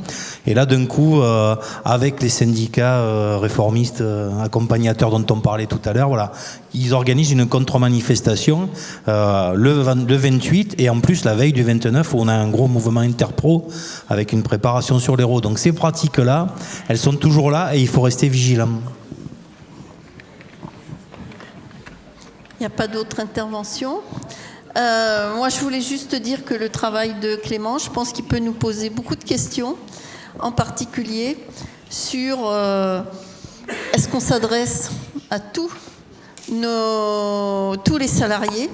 Et là, d'un coup, euh, avec les syndicats euh, réformistes accompagnateurs dont on parlait tout à l'heure, voilà, ils organisent une contre-manifestation le, le 28 et en plus la veille du 29 où on a un gros mouvement interpro avec une préparation sur l'Hérault. Donc ces pratiques-là, elles sont toujours là et il faut rester vigilant. N'y a pas d'autres interventions. Euh, moi, je voulais juste dire que le travail de Clément, je pense qu'il peut nous poser beaucoup de questions, en particulier sur euh, est-ce qu'on s'adresse à tous, nos, tous les salariés?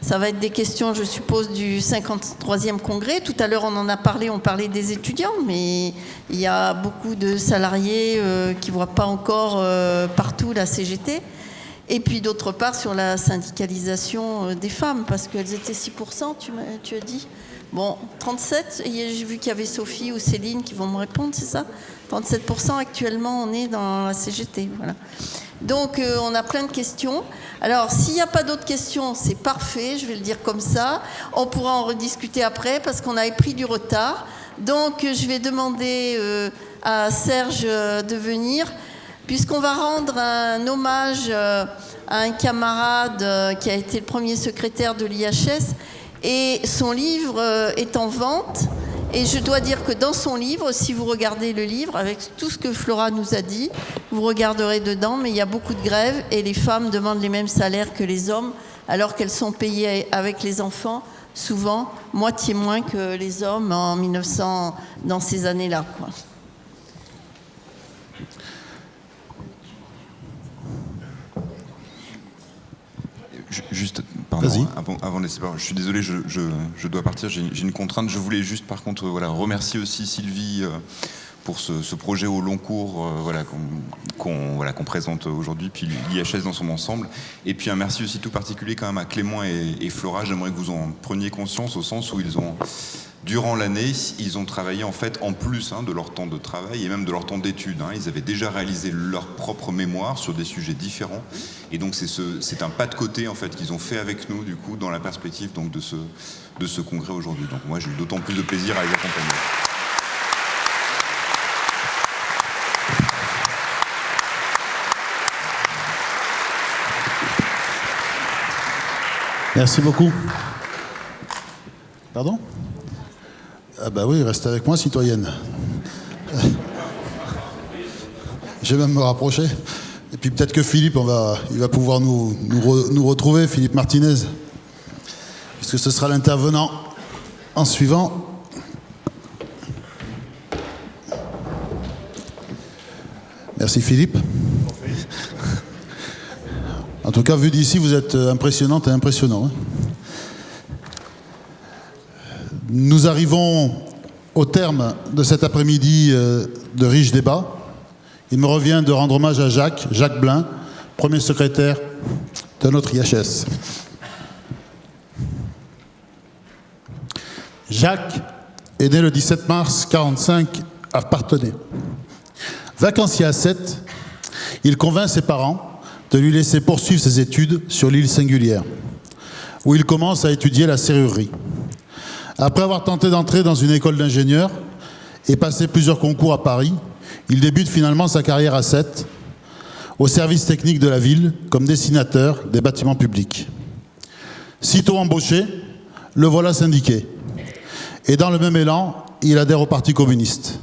Ça va être des questions, je suppose, du 53e congrès. Tout à l'heure, on en a parlé, on parlait des étudiants, mais il y a beaucoup de salariés euh, qui ne voient pas encore partout la CGT. Et puis d'autre part sur la syndicalisation euh, des femmes, parce qu'elles étaient 6%, tu, as dit Bon, 37, j'ai vu qu'il y avait Sophie ou Céline qui vont me répondre, c'est ça? 37% actuellement, on est dans la CGT. Voilà. Donc euh, on a plein de questions. Alors s'il n'y a pas d'autres questions, c'est parfait, je vais le dire comme ça. On pourra en rediscuter après parce qu'on avait pris du retard. Donc je vais demander euh, à Serge de venir. Puisqu'on va rendre un hommage euh, à un camarade euh, qui a été le premier secrétaire de l'IHS, et son livre euh, est en vente. Et je dois dire que dans son livre, si vous regardez le livre, avec tout ce que Flora nous a dit, vous regarderez dedans, mais il y a beaucoup de grèves et les femmes demandent les mêmes salaires que les hommes, alors qu'elles sont payées avec les enfants, souvent moitié moins que les hommes en 1900, dans ces années-là. Juste, pardon, avant, avant de laisser parler, je suis désolé, je, je, je dois partir, j'ai une contrainte. Je voulais juste, par contre, voilà, remercier aussi Sylvie euh, pour ce, ce, projet au long cours euh, voilà, qu'on voilà, présente aujourd'hui, puis l'IHS dans son ensemble. Et puis un merci aussi tout particulier quand même à Clément et, et Flora. J'aimerais que vous en preniez conscience au sens où ils ont Durant l'année, ils ont travaillé en fait en plus hein, de leur temps de travail et même de leur temps d'études. Hein. Ils avaient déjà réalisé leur propre mémoire sur des sujets différents. Et donc c'est ce, un pas de côté en fait qu'ils ont fait avec nous du coup dans la perspective donc, de, ce, de ce congrès aujourd'hui. Donc moi j'ai eu d'autant plus de plaisir à les accompagner. Merci beaucoup. Pardon? Ah bah oui, reste avec moi, citoyenne. Je vais même me rapprocher. Et puis peut-être que Philippe, on va, il va pouvoir nous, nous, retrouver, Philippe Martinez, puisque ce sera l'intervenant en suivant. Merci Philippe. En tout cas, vu d'ici, vous êtes impressionnante et impressionnant. Hein. Nous arrivons au terme de cet après-midi euh, de riches débats. Il me revient de rendre hommage à Jacques, Jacques Blin, premier secrétaire de notre IHS. Jacques est né le 17 mars 1945 à Partenay. Vacancier à 7, il convainc ses parents de lui laisser poursuivre ses études sur l'île singulière, où il commence à étudier la serrurerie. Après avoir tenté d'entrer dans une école d'ingénieur et passé plusieurs concours à Paris, il débute finalement sa carrière à 7 au service technique de la ville comme dessinateur des bâtiments publics. Sitôt embauché, le voilà syndiqué. Et dans le même élan, il adhère au Parti communiste.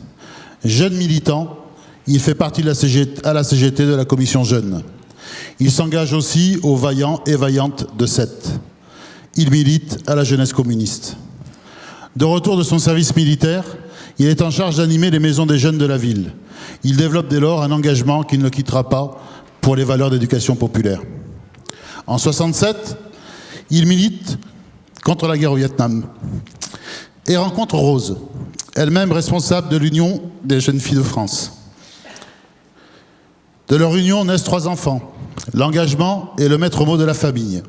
Jeune militant, il fait partie de la CGT, à la CGT de la commission jeune. Il s'engage aussi aux vaillants et vaillantes de 7. Il milite à la jeunesse communiste. De retour de son service militaire, il est en charge d'animer les maisons des jeunes de la ville. Il développe dès lors un engagement qu'il ne quittera pas pour les valeurs d'éducation populaire. En 67, il milite contre la guerre au Vietnam et rencontre Rose, elle-même responsable de l'Union des jeunes filles de France. De leur union naissent trois enfants. L'engagement est le maître mot de la famille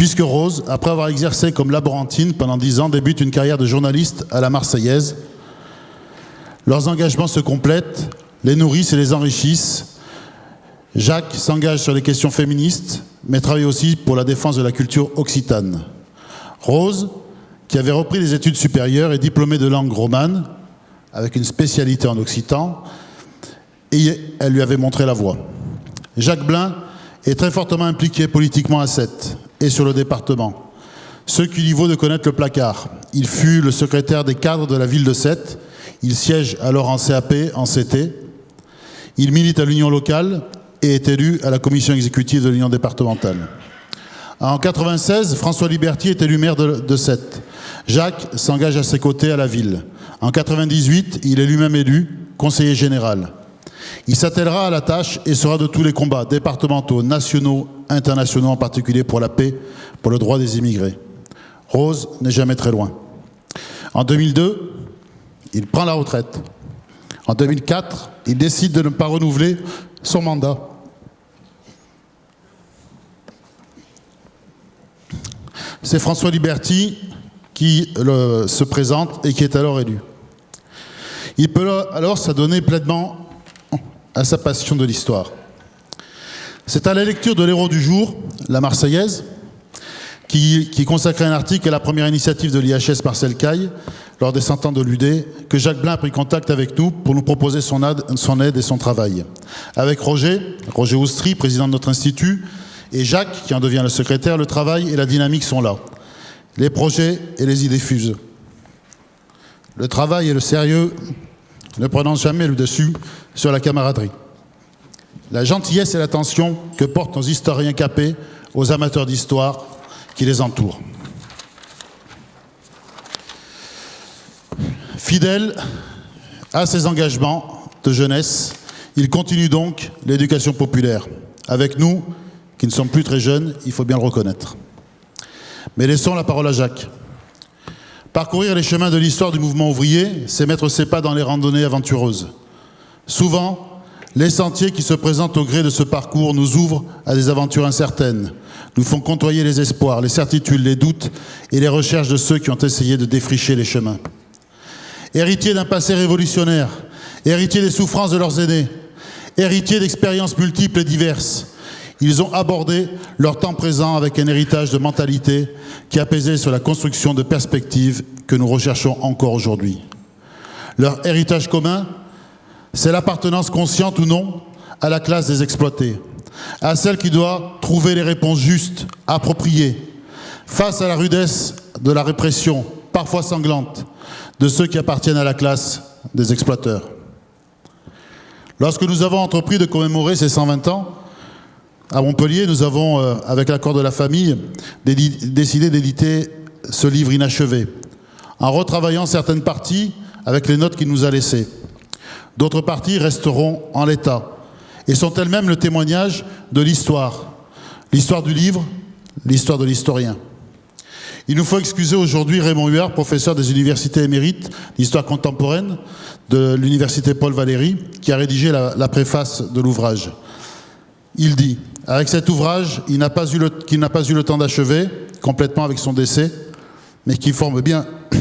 puisque Rose, après avoir exercé comme laborantine pendant dix ans, débute une carrière de journaliste à la Marseillaise. Leurs engagements se complètent, les nourrissent et les enrichissent. Jacques s'engage sur les questions féministes, mais travaille aussi pour la défense de la culture occitane. Rose, qui avait repris des études supérieures, est diplômée de langue romane, avec une spécialité en occitan, et elle lui avait montré la voie. Jacques Blin est très fortement impliqué politiquement à Sète et sur le département. Ce qui lui vaut de connaître le placard. Il fut le secrétaire des cadres de la ville de Sète. Il siège alors en CAP, en CT. Il milite à l'union locale et est élu à la commission exécutive de l'union départementale. En 96, François Liberty est élu maire de, de Sète. Jacques s'engage à ses côtés à la ville. En 98, il est lui-même élu conseiller général. Il s'attellera à la tâche et sera de tous les combats départementaux, nationaux, internationaux, en particulier pour la paix, pour le droit des immigrés. Rose n'est jamais très loin. En 2002, il prend la retraite. En 2004, il décide de ne pas renouveler son mandat. C'est François Liberty qui se présente et qui est alors élu. Il peut alors s'adonner pleinement à sa passion de l'histoire. C'est à la lecture de l'héros du jour, la Marseillaise, qui, consacrait un article à la première initiative de l'IHS Marcel Caille, lors des 100 ans de l'UD, que Jacques Blin a pris contact avec nous pour nous proposer son aide, son aide et son travail. Avec Roger, Roger Oustry, président de notre institut, et Jacques, qui en devient le secrétaire, le travail et la dynamique sont là. Les projets et les idées fusent. Le travail et le sérieux ne prenant jamais le dessus sur la camaraderie. La gentillesse et l'attention que portent nos historiens capés aux amateurs d'histoire qui les entourent. Fidèle à ses engagements de jeunesse, il continue donc l'éducation populaire. Avec nous, qui ne sommes plus très jeunes, il faut bien le reconnaître. Mais laissons la parole à Jacques. Parcourir les chemins de l'histoire du mouvement ouvrier, c'est mettre ses pas dans les randonnées aventureuses. Souvent, les sentiers qui se présentent au gré de ce parcours nous ouvrent à des aventures incertaines, nous font côtoyer les espoirs, les certitudes, les doutes et les recherches de ceux qui ont essayé de défricher les chemins. Héritiers d'un passé révolutionnaire, héritiers des souffrances de leurs aînés, héritiers d'expériences multiples et diverses, ils ont abordé leur temps présent avec un héritage de mentalité qui a pesé sur la construction de perspectives que nous recherchons encore aujourd'hui. Leur héritage commun, c'est l'appartenance consciente ou non à la classe des exploités, à celle qui doit trouver les réponses justes, appropriées, face à la rudesse de la répression, parfois sanglante, de ceux qui appartiennent à la classe des exploiteurs. Lorsque nous avons entrepris de commémorer ces 120 ans, à Montpellier, nous avons, euh, avec l'accord de la famille, décidé d'éditer ce livre inachevé, en retravaillant certaines parties avec les notes qu'il nous a laissées. D'autres parties resteront en l'état et sont elles-mêmes le témoignage de l'histoire, l'histoire du livre, l'histoire de l'historien. Il nous faut excuser aujourd'hui Raymond Huard, professeur des universités émérites d'histoire contemporaine de l'université Paul Valéry, qui a rédigé la, préface de l'ouvrage. Il dit avec cet ouvrage, qu'il n'a pas eu le temps d'achever complètement avec son décès, mais qui forme bien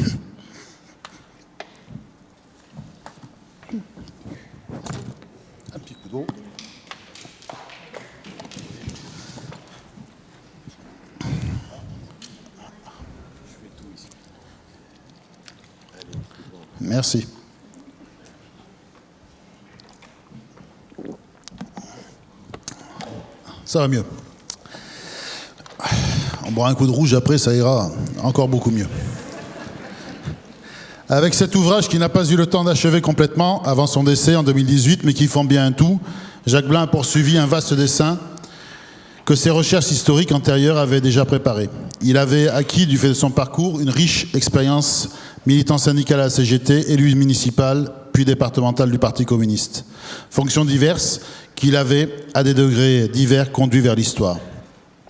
Merci. Ça va mieux. On boira un coup de rouge après, ça ira encore beaucoup mieux. Avec cet ouvrage qui n'a pas eu le temps d'achever complètement avant son décès en 2018, mais qui font bien un tout, Jacques Blin a poursuivi un vaste dessin que ses recherches historiques antérieures avaient déjà préparé. Il avait acquis, du fait de son parcours, une riche expérience militant syndical à la CGT, élu municipal, puis départemental du Parti communiste. Fonctions diverses qu'il avait, à des degrés divers, conduit vers l'histoire.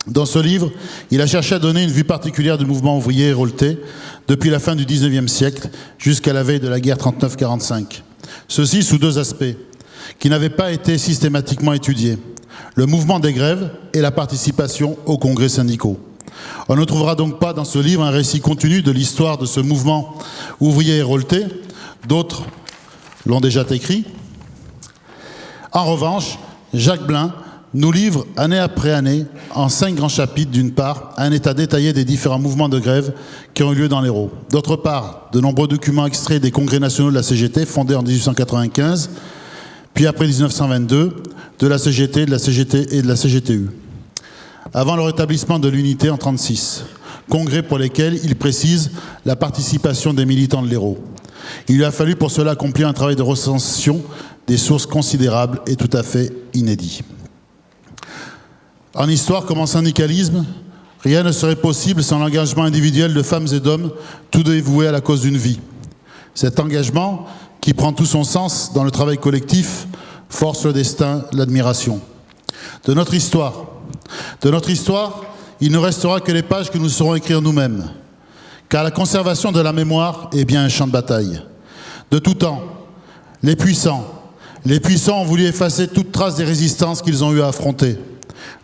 Dans ce livre, il a cherché à donner une vue particulière du mouvement ouvrier hérolté depuis la fin du 19e siècle jusqu'à la veille de la guerre 39-45. Ceci sous deux aspects qui n'avaient pas été systématiquement étudiés. Le mouvement des grèves et la participation aux congrès syndicaux. On ne trouvera donc pas dans ce livre un récit continu de l'histoire de ce mouvement ouvrier hérolté. D'autres l'ont déjà écrit, en revanche, Jacques Blin nous livre année après année, en cinq grands chapitres, d'une part, un état détaillé des différents mouvements de grève qui ont eu lieu dans l'Hérault. D'autre part, de nombreux documents extraits des congrès nationaux de la CGT, fondés en 1895, puis après 1922, de la CGT, de la et de la CGTU. Avant le rétablissement de l'unité en 1936, congrès pour lesquels il précise la participation des militants de l'Hérault. Il lui a fallu pour cela accomplir un travail de recension des sources considérables et tout à fait inédits. En histoire comme en syndicalisme, rien ne serait possible sans l'engagement individuel de femmes et d'hommes, tout dévoués à la cause d'une vie. Cet engagement, qui prend tout son sens dans le travail collectif, force le destin, l'admiration. De notre histoire, de notre histoire, il ne restera que les pages que nous saurons écrire nous-mêmes, car la conservation de la mémoire est bien un champ de bataille. De tout temps, les puissants, les puissants ont voulu effacer toute trace des résistances qu'ils ont eu à affronter.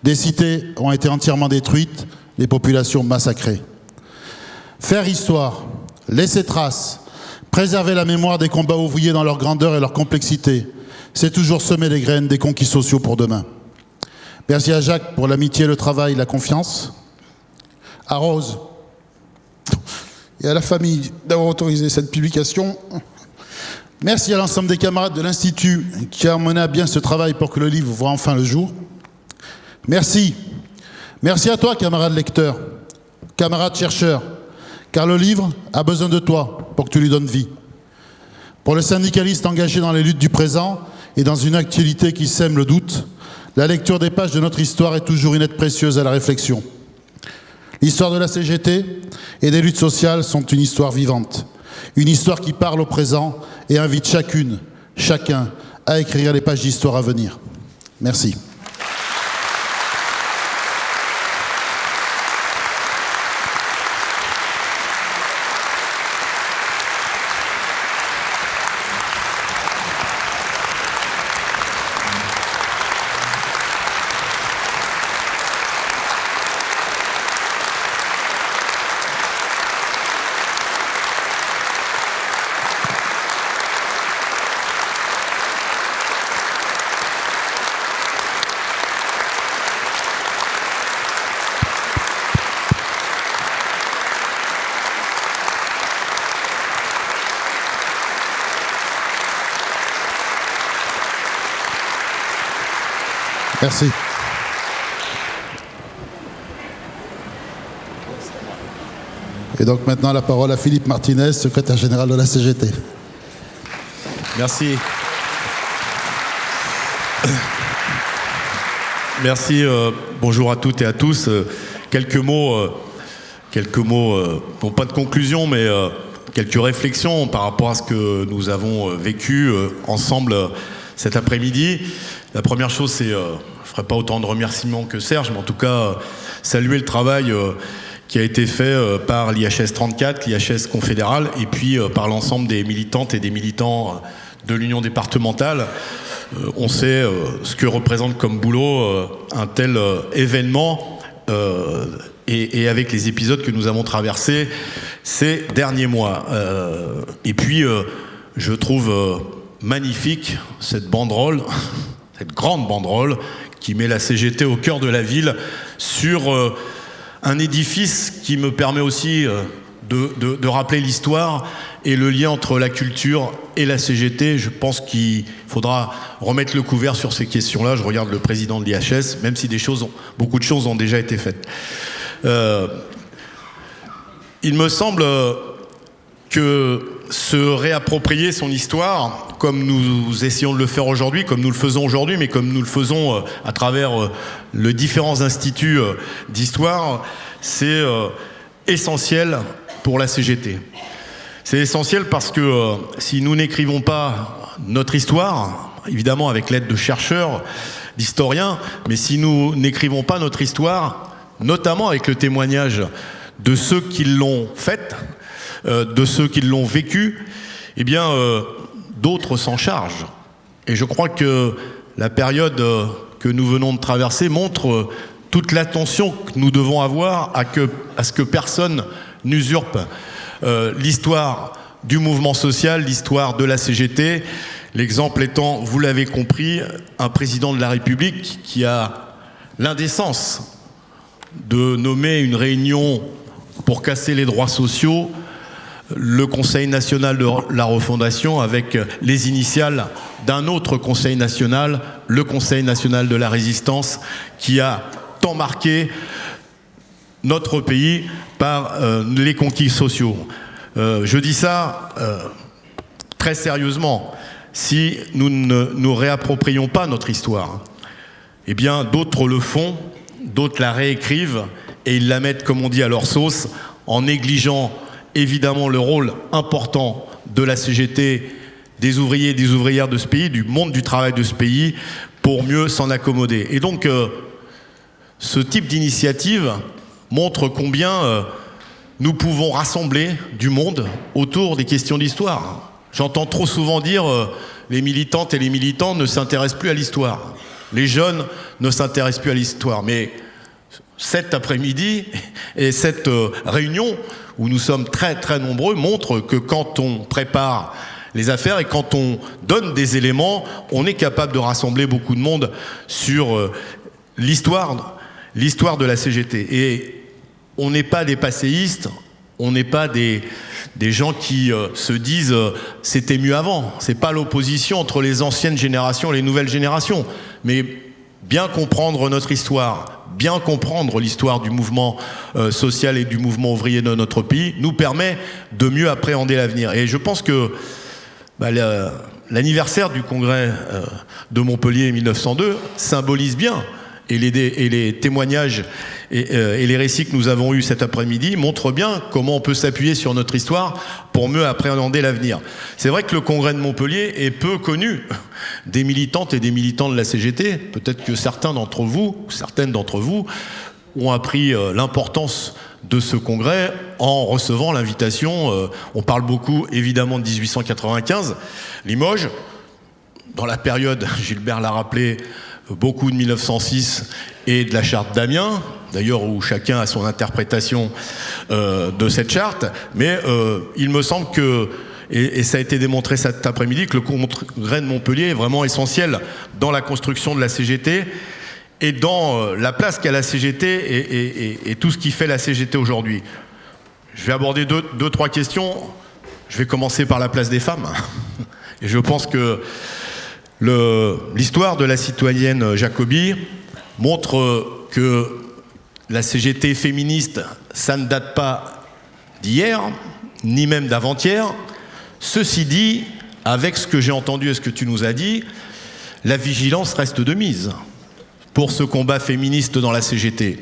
Des cités ont été entièrement détruites, les populations massacrées. Faire histoire, laisser trace, préserver la mémoire des combats ouvriers dans leur grandeur et leur complexité, c'est toujours semer les graines des conquis sociaux pour demain. Merci à Jacques pour l'amitié, le travail, la confiance. À Rose et à la famille d'avoir autorisé cette publication. Merci à l'ensemble des camarades de l'Institut qui a mené à bien ce travail pour que le livre voit enfin le jour. Merci. Merci à toi, camarade lecteur, camarade chercheur, car le livre a besoin de toi pour que tu lui donnes vie. Pour le syndicaliste engagé dans les luttes du présent et dans une actualité qui sème le doute, la lecture des pages de notre histoire est toujours une aide précieuse à la réflexion. L'histoire de la CGT et des luttes sociales sont une histoire vivante, une histoire qui parle au présent et invite chacune, chacun à écrire les pages d'histoire à venir. Merci. Merci. Et donc maintenant la parole à Philippe Martinez, secrétaire général de la CGT. Merci. Merci. euh, bonjour à toutes et à tous. Euh, quelques mots, euh, quelques mots, pas de conclusion, mais quelques réflexions par rapport à ce que nous avons vécu ensemble cet après-midi. La première chose, c'est, je ferai pas autant de remerciements que Serge, mais en tout cas saluer le travail. euh, qui a été fait euh, par l'IHS 34, l'IHS confédéral, et puis euh, par l'ensemble des militantes et des militants de l'Union départementale. On sait ce que représente comme boulot un tel événement, et, avec les épisodes que nous avons traversés ces derniers mois. Et puis, je trouve magnifique cette banderole, cette grande banderole qui met la CGT au cœur de la ville sur euh, un édifice qui me permet aussi euh, de, de- rappeler l'histoire et le lien entre la culture et la CGT. Je pense qu'il faudra remettre le couvert sur ces questions-là. Je regarde le président de l'IHS, même si des choses ont- beaucoup de choses ont déjà été faites. Euh, il me semble que se réapproprier son histoire, comme nous essayons de le faire aujourd'hui, comme nous le faisons aujourd'hui, mais comme nous le faisons euh, à travers euh, les différents instituts euh, d'histoire, c'est essentiel pour la CGT. C'est essentiel parce que si nous n'écrivons pas notre histoire, évidemment avec l'aide de chercheurs, d'historiens, mais si nous n'écrivons pas notre histoire, notamment avec le témoignage de ceux qui l'ont faite, de ceux qui l'ont vécu, eh bien, d'autres s'en chargent. Et je crois que la période euh, que nous venons de traverser montre euh, toute l'attention que nous devons avoir à, ce que personne n'usurpe euh, l'histoire du mouvement social, l'histoire de la CGT. L'exemple étant, vous l'avez compris, un président de la République qui a l'indécence de nommer une réunion pour casser les droits sociaux, le Conseil national de la refondation avec les initiales d'un autre Conseil national, le Conseil national de la résistance, qui a tant marqué notre pays par euh, les conquis sociaux. Euh, je dis ça euh, très sérieusement. Si nous ne nous réapproprions pas notre histoire, eh bien d'autres le font, d'autres la réécrivent et ils la mettent, comme on dit, à leur sauce, en négligeant évidemment le rôle important de la CGT, des ouvriers et des ouvrières de ce pays, du monde du travail de ce pays, pour mieux s'en accommoder. Et donc, euh, ce type d'initiative montre combien euh, nous pouvons rassembler du monde autour des questions d'histoire. J'entends trop souvent dire euh, les militantes et les militants ne s'intéressent plus à l'histoire. Les jeunes ne s'intéressent plus à l'histoire. Mais cet après-midi et cette euh, réunion où nous sommes très très nombreux montre que quand on prépare les affaires et quand on donne des éléments, on est capable de rassembler beaucoup de monde sur euh, l'histoire de la CGT. Et on n'est pas des passéistes, On n'est pas des, gens qui euh, se disent c'était mieux avant. C'est pas l'opposition entre les anciennes générations et les nouvelles générations, mais bien comprendre notre histoire, bien comprendre l'histoire du mouvement euh, social et du mouvement ouvrier de notre pays nous permet de mieux appréhender l'avenir. Et je pense que bah, l'anniversaire du congrès de Montpellier 1902 symbolise bien et les, et témoignages euh, et, les récits que nous avons eus cet après-midi montrent bien comment on peut s'appuyer sur notre histoire pour mieux appréhender l'avenir. C'est vrai que le congrès de Montpellier est peu connu des militantes et des militants de la CGT. Peut-être que certains d'entre vous, ou certaines d'entre vous, ont appris euh, l'importance de ce congrès en recevant l'invitation. Euh, on parle beaucoup évidemment de 1895, Limoges. Dans la période, Gilbert l'a rappelé, beaucoup de 1906 et de la charte d'Amiens, d'ailleurs où chacun a son interprétation euh, de cette charte, mais euh, il me semble que, et, ça a été démontré cet après-midi, que le congrès de Montpellier est vraiment essentiel dans la construction de la CGT et dans euh, la place qu'a la CGT et, tout ce qui fait la CGT aujourd'hui. Je vais aborder deux, deux, trois questions. Je vais commencer par la place des femmes. Et je pense que L'histoire de la citoyenne Jacobi montre que la CGT féministe, ça ne date pas d'hier, ni même d'avant-hier. Ceci dit, avec ce que j'ai entendu et ce que tu nous as dit, la vigilance reste de mise pour ce combat féministe dans la CGT.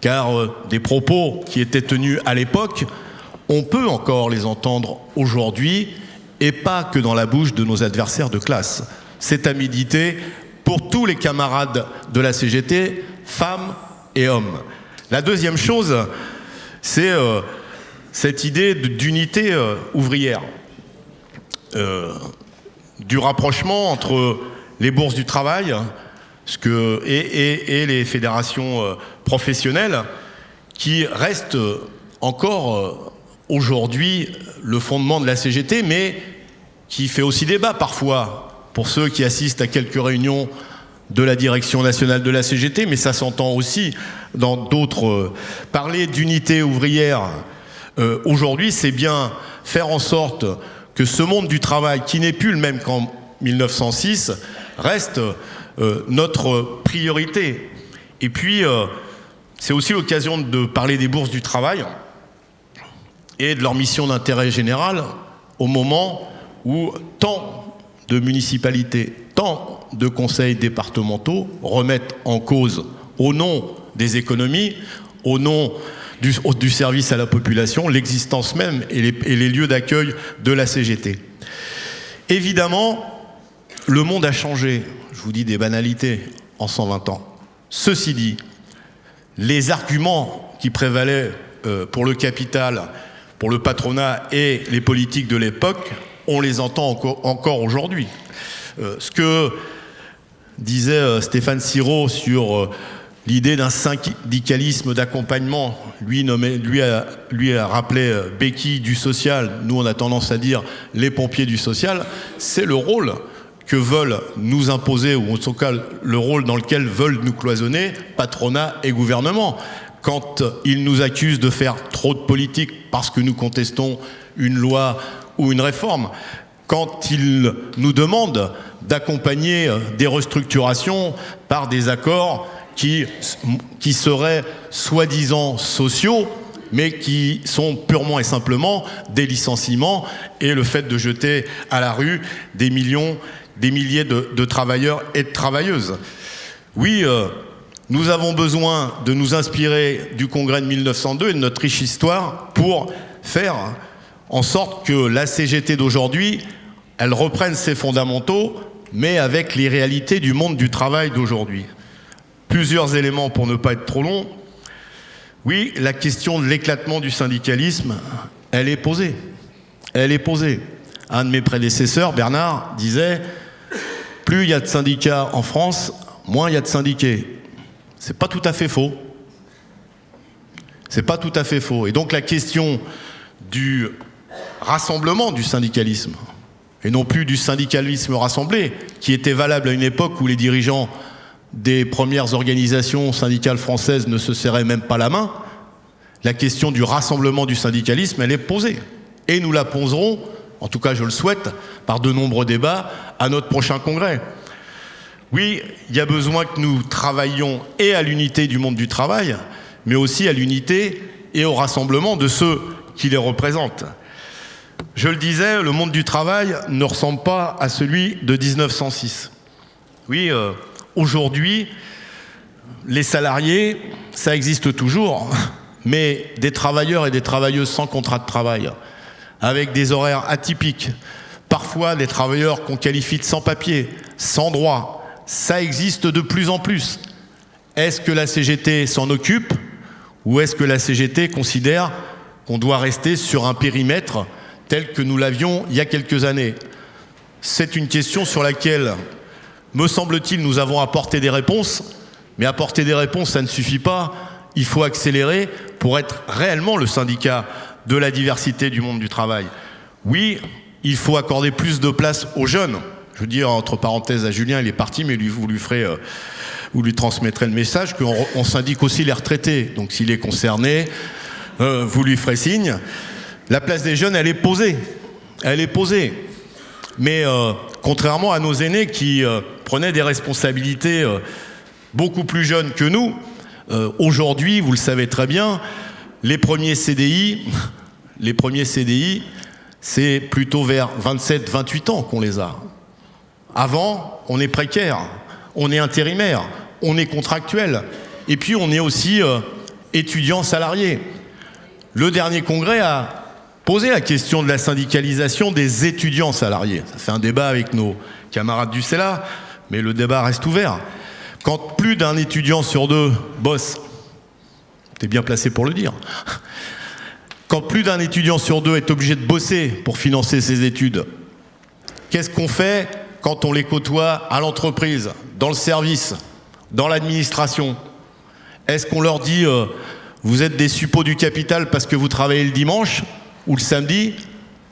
Car euh, des propos qui étaient tenus à l'époque, on peut encore les entendre aujourd'hui et pas que dans la bouche de nos adversaires de classe c'est à méditer pour tous les camarades de la CGT, femmes et hommes. La deuxième chose, c'est euh, cette idée d'unité euh, ouvrière, euh, du rapprochement entre les bourses du travail et, les fédérations professionnelles qui restent encore aujourd'hui le fondement de la CGT, mais qui fait aussi débat parfois pour ceux qui assistent à quelques réunions de la direction nationale de la CGT, mais ça s'entend aussi dans d'autres. Euh, parler d'unité ouvrière euh, aujourd'hui, c'est bien faire en sorte que ce monde du travail, qui n'est plus le même qu'en 1906, reste euh, notre priorité. Et puis, c'est aussi l'occasion de parler des bourses du travail et de leur mission d'intérêt général au moment où tant de municipalités, tant de conseils départementaux remettent en cause, au nom des économies, au nom du, service à la population, l'existence même et les, lieux d'accueil de la CGT. Évidemment, le monde a changé, je vous dis des banalités, en 120 ans. Ceci dit, les arguments qui prévalaient euh, pour le capital, pour le patronat et les politiques de l'époque on les entend encore, aujourd'hui. Euh, ce que disait euh, Stéphane Siro sur euh, l'idée d'un syndicalisme d'accompagnement, lui, a, rappelé béquille du social, nous on a tendance à dire les pompiers du social, c'est le rôle que veulent nous imposer, ou en tout cas le rôle dans lequel veulent nous cloisonner patronat et gouvernement. Quand ils nous accusent de faire trop de politique parce que nous contestons une loi ou une réforme, quand ils nous demandent d'accompagner des restructurations par des accords qui, seraient soi-disant sociaux, mais qui sont purement et simplement des licenciements et le fait de jeter à la rue des millions, des milliers de, travailleurs et de travailleuses. Oui, euh, nous avons besoin de nous inspirer du congrès de 1902 et de notre riche histoire pour faire en sorte que la CGT d'aujourd'hui, elle reprenne ses fondamentaux, mais avec les réalités du monde du travail d'aujourd'hui. Plusieurs éléments pour ne pas être trop long. Oui, la question de l'éclatement du syndicalisme, elle est posée. Elle est posée. Un de mes prédécesseurs, Bernard, disait plus il y a de syndicats en France, moins il y a de syndiqués. C'est pas tout à fait faux. C'est pas tout à fait faux. Et donc la question du rassemblement du syndicalisme, et non plus du syndicalisme rassemblé, qui était valable à une époque où les dirigeants des premières organisations syndicales françaises ne se serraient même pas la main, la question du rassemblement du syndicalisme, elle est posée. Et nous la poserons, en tout cas je le souhaite, par de nombreux débats à notre prochain congrès. Oui, il y a besoin que nous travaillions et à l'unité du monde du travail, mais aussi à l'unité et au rassemblement de ceux qui les représentent. Je le disais, le monde du travail ne ressemble pas à celui de 1906. Oui, euh, aujourd'hui, les salariés, ça existe toujours, mais des travailleurs et des travailleuses sans contrat de travail, avec des horaires atypiques, parfois des travailleurs qu'on qualifie de sans-papier, sans droit, ça existe de plus en plus. Est-ce que la CGT s'en occupe ou est-ce que la CGT considère qu'on doit rester sur un périmètre tel que nous l'avions il y a quelques années C'est une question sur laquelle, me semble-t-il, nous avons apporté des réponses, mais apporter des réponses, ça ne suffit pas. Il faut accélérer pour être réellement le syndicat de la diversité du monde du travail. Oui, il faut accorder plus de place aux jeunes. Je veux dire, entre parenthèses, à Julien, il est parti, mais vous lui ferez... Euh, vous lui transmettrez le message qu'on syndique aussi les retraités. Donc s'il est concerné, euh, vous lui ferez signe. La place des jeunes, elle est posée. Elle est posée. Mais euh, contrairement à nos aînés qui prenaient des responsabilités beaucoup plus jeunes que nous, aujourd'hui, vous le savez très bien, les premiers CDI, les premiers CDI, c'est plutôt vers 27-28 ans qu'on les a. Avant, on est précaire, on est intérimaire, on est contractuel, et puis on est aussi euh, étudiant salarié. Le dernier congrès a posé la question de la syndicalisation des étudiants salariés. Ça fait un débat avec nos camarades du CELA, mais le débat reste ouvert. Quand plus d'un étudiant sur deux bosse, t'es bien placé pour le dire, quand plus d'un étudiant sur deux est obligé de bosser pour financer ses études, qu'est-ce qu'on fait quand on les côtoie à l'entreprise, dans le service, dans l'administration? Est-ce qu'on leur dit euh, vous êtes des suppôts du capital parce que vous travaillez le dimanche ou le samedi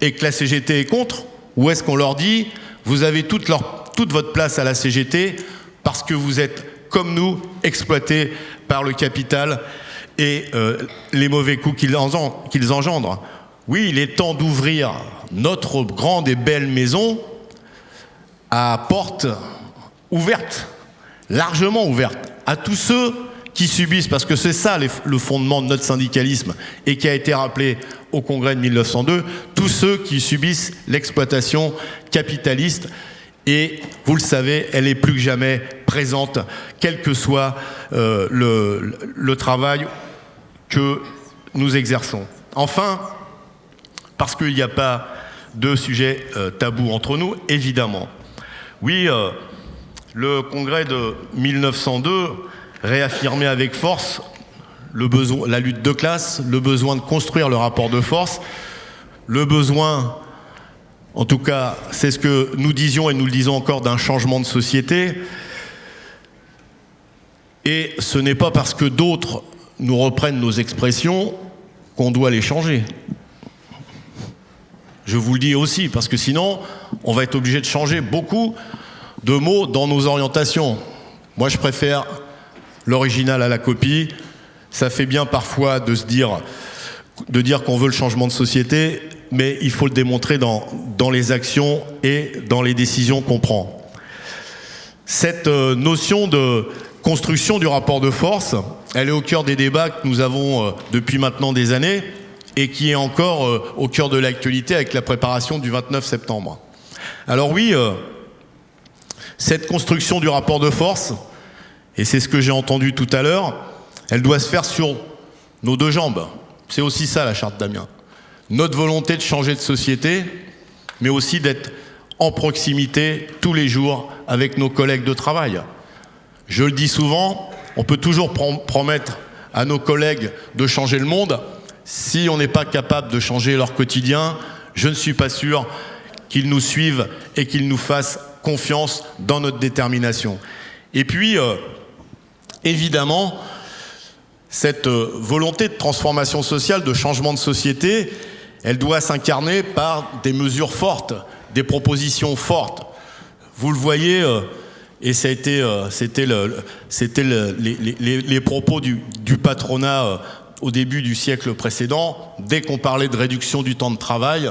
et que la CGT est contre Ou est-ce qu'on leur dit vous avez toute, votre place à la CGT parce que vous êtes, comme nous, exploités par le capital et euh, les mauvais coups qu'ils engendrent. Oui, il est temps d'ouvrir notre grande et belle maison à porte ouverte, largement ouverte, à tous ceux qui subissent, parce que c'est ça le fondement de notre syndicalisme et qui a été rappelé au congrès de 1902, tous ceux qui subissent l'exploitation capitaliste et vous le savez, elle est plus que jamais présente, quel que soit euh, le, travail que nous exerçons. Enfin, parce qu'il n'y a pas de sujet euh, tabou entre nous, évidemment. Oui, euh, le congrès de 1902 réaffirmait avec force la lutte de classe, le besoin de construire le rapport de force, le besoin, en tout cas, c'est ce que nous disions et nous le disons encore, d'un changement de société. Et ce n'est pas parce que d'autres nous reprennent nos expressions qu'on doit les changer. Je vous le dis aussi, parce que sinon, on va être obligé de changer beaucoup de mots dans nos orientations. Moi, je préfère l'original à la copie. Ça fait bien parfois de se dire, qu'on veut le changement de société, mais il faut le démontrer dans, les actions et dans les décisions qu'on prend. Cette euh, notion de construction du rapport de force, elle est au cœur des débats que nous avons euh, depuis maintenant des années et qui est encore euh, au cœur de l'actualité avec la préparation du 29 septembre. Alors oui, cette construction du rapport de force, et c'est ce que j'ai entendu tout à l'heure, elle doit se faire sur nos deux jambes. C'est aussi ça la charte d'Amiens. Notre volonté de changer de société, mais aussi d'être en proximité tous les jours avec nos collègues de travail. Je le dis souvent, on peut toujours promettre à nos collègues de changer le monde. Si on n'est pas capable de changer leur quotidien, je ne suis pas sûr qu'ils nous suivent et qu'ils nous fassent confiance dans notre détermination. Et puis, euh, évidemment, cette euh, volonté de transformation sociale, de changement de société, elle doit s'incarner par des mesures fortes, des propositions fortes. Vous le voyez, euh, et euh, c'était le, les, propos du, du patronat au début du siècle précédent, dès qu'on parlait de réduction du temps de travail,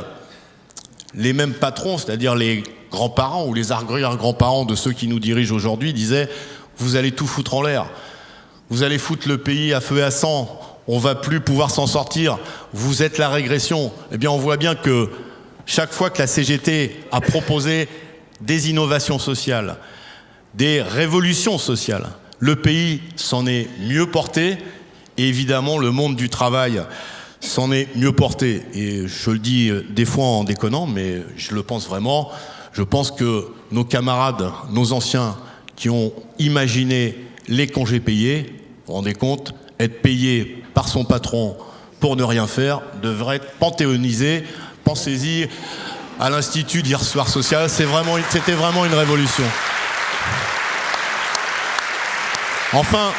les mêmes patrons, c'est-à-dire les grands-parents ou les arrière-grands-parents de ceux qui nous dirigent aujourd'hui, disaient vous allez tout foutre en l'air, vous allez foutre le pays à feu et à sang, on va plus pouvoir s'en sortir, vous êtes la régression. Eh bien, on voit bien que chaque fois que la CGT a proposé des innovations sociales, des révolutions sociales, le pays s'en est mieux porté et évidemment le monde du travail s'en est mieux porté. Et je le dis des fois en déconnant, mais je le pense vraiment. Je pense que nos camarades, nos anciens qui ont imaginé les congés payés, vous vous rendez compte, être payés par son patron pour ne rien faire, devrait être panthéonisé. Pensez-y à l'Institut d'hier soir social, c'était vraiment, une révolution. Enfin,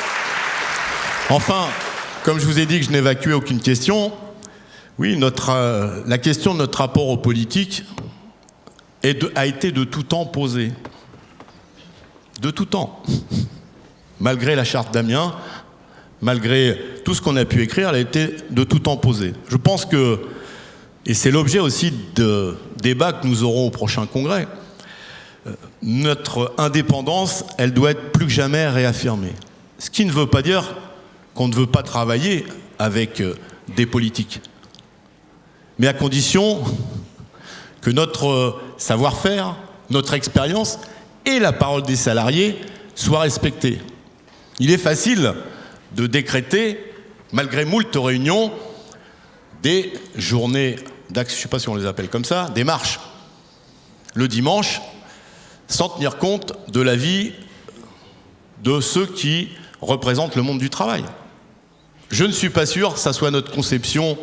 enfin, comme je vous ai dit que je n'évacuais aucune question, oui, euh, la question de notre rapport aux politiques a été de tout temps posée. De tout temps. Malgré la charte d'Amiens, malgré tout ce qu'on a pu écrire, elle a été de tout temps posée. Je pense que, et c'est l'objet aussi de débats que nous aurons au prochain congrès, euh, notre indépendance, elle doit être plus que jamais réaffirmée. Ce qui ne veut pas dire qu'on ne veut pas travailler avec euh, des politiques, mais à condition que notre euh, savoir-faire, notre expérience et la parole des salariés soient respectés. Il est facile de décréter, malgré moult réunions, des journées d'action, je ne sais pas si on les appelle comme ça, des marches, le dimanche, sans tenir compte de la vie de ceux qui représentent le monde du travail. Je ne suis pas sûr que ça soit notre conception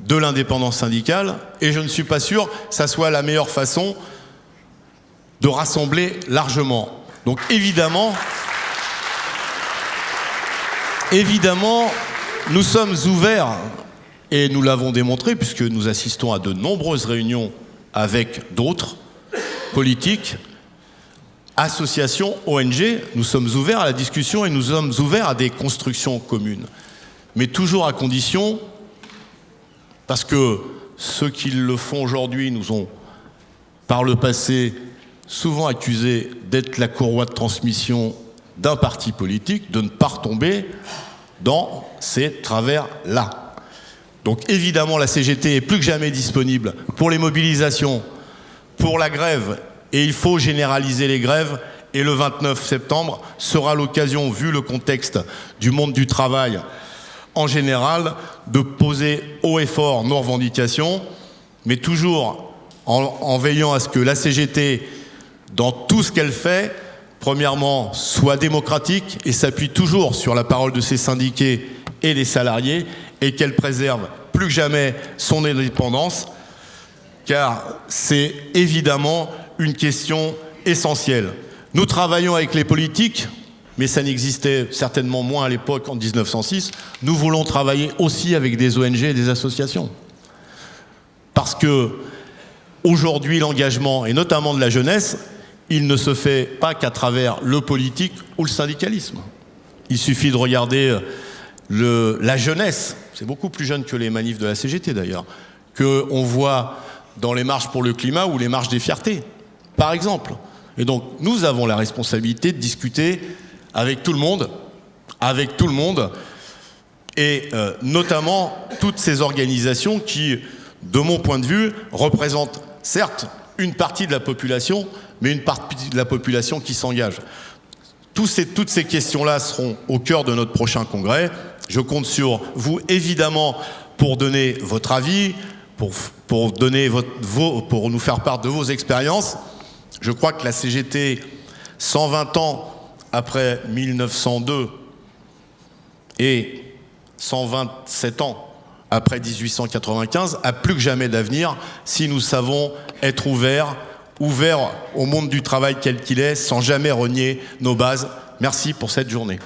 de l'indépendance syndicale et je ne suis pas sûr que ça soit la meilleure façon de rassembler largement. Donc évidemment, évidemment, nous sommes ouverts et nous l'avons démontré puisque nous assistons à de nombreuses réunions avec d'autres politiques associations, ONG, nous sommes ouverts à la discussion et nous sommes ouverts à des constructions communes. Mais toujours à condition, parce que ceux qui le font aujourd'hui nous ont, par le passé, souvent accusés d'être la courroie de transmission d'un parti politique, de ne pas retomber dans ces travers-là. Donc évidemment, la CGT est plus que jamais disponible pour les mobilisations, pour la grève et il faut généraliser les grèves. Et le 29 septembre sera l'occasion, vu le contexte du monde du travail en général, de poser haut et fort nos revendications, mais toujours en, veillant à ce que la CGT, dans tout ce qu'elle fait, premièrement, soit démocratique et s'appuie toujours sur la parole de ses syndiqués et des salariés, et qu'elle préserve plus que jamais son indépendance, car c'est évidemment une question essentielle. Nous travaillons avec les politiques, mais ça n'existait certainement moins à l'époque en 1906. Nous voulons travailler aussi avec des ONG et des associations. Parce que aujourd'hui, l'engagement, et notamment de la jeunesse, il ne se fait pas qu'à travers le politique ou le syndicalisme. Il suffit de regarder le, la jeunesse, c'est beaucoup plus jeune que les manifs de la CGT d'ailleurs, qu'on voit dans les marches pour le climat ou les marches des fiertés par exemple. Et donc, nous avons la responsabilité de discuter avec tout le monde, avec tout le monde, et euh, notamment toutes ces organisations qui, de mon point de vue, représentent certes une partie de la population, mais une partie de la population qui s'engage. Ces, toutes ces questions-là seront au cœur de notre prochain congrès. Je compte sur vous, évidemment, pour donner votre avis, pour, pour, donner vos, pour nous faire part de vos expériences. Je crois que la CGT, 120 ans après 1902 et 127 ans après 1895, a plus que jamais d'avenir si nous savons être ouverts, ouvert au monde du travail quel qu'il est, sans jamais renier nos bases. Merci pour cette journée.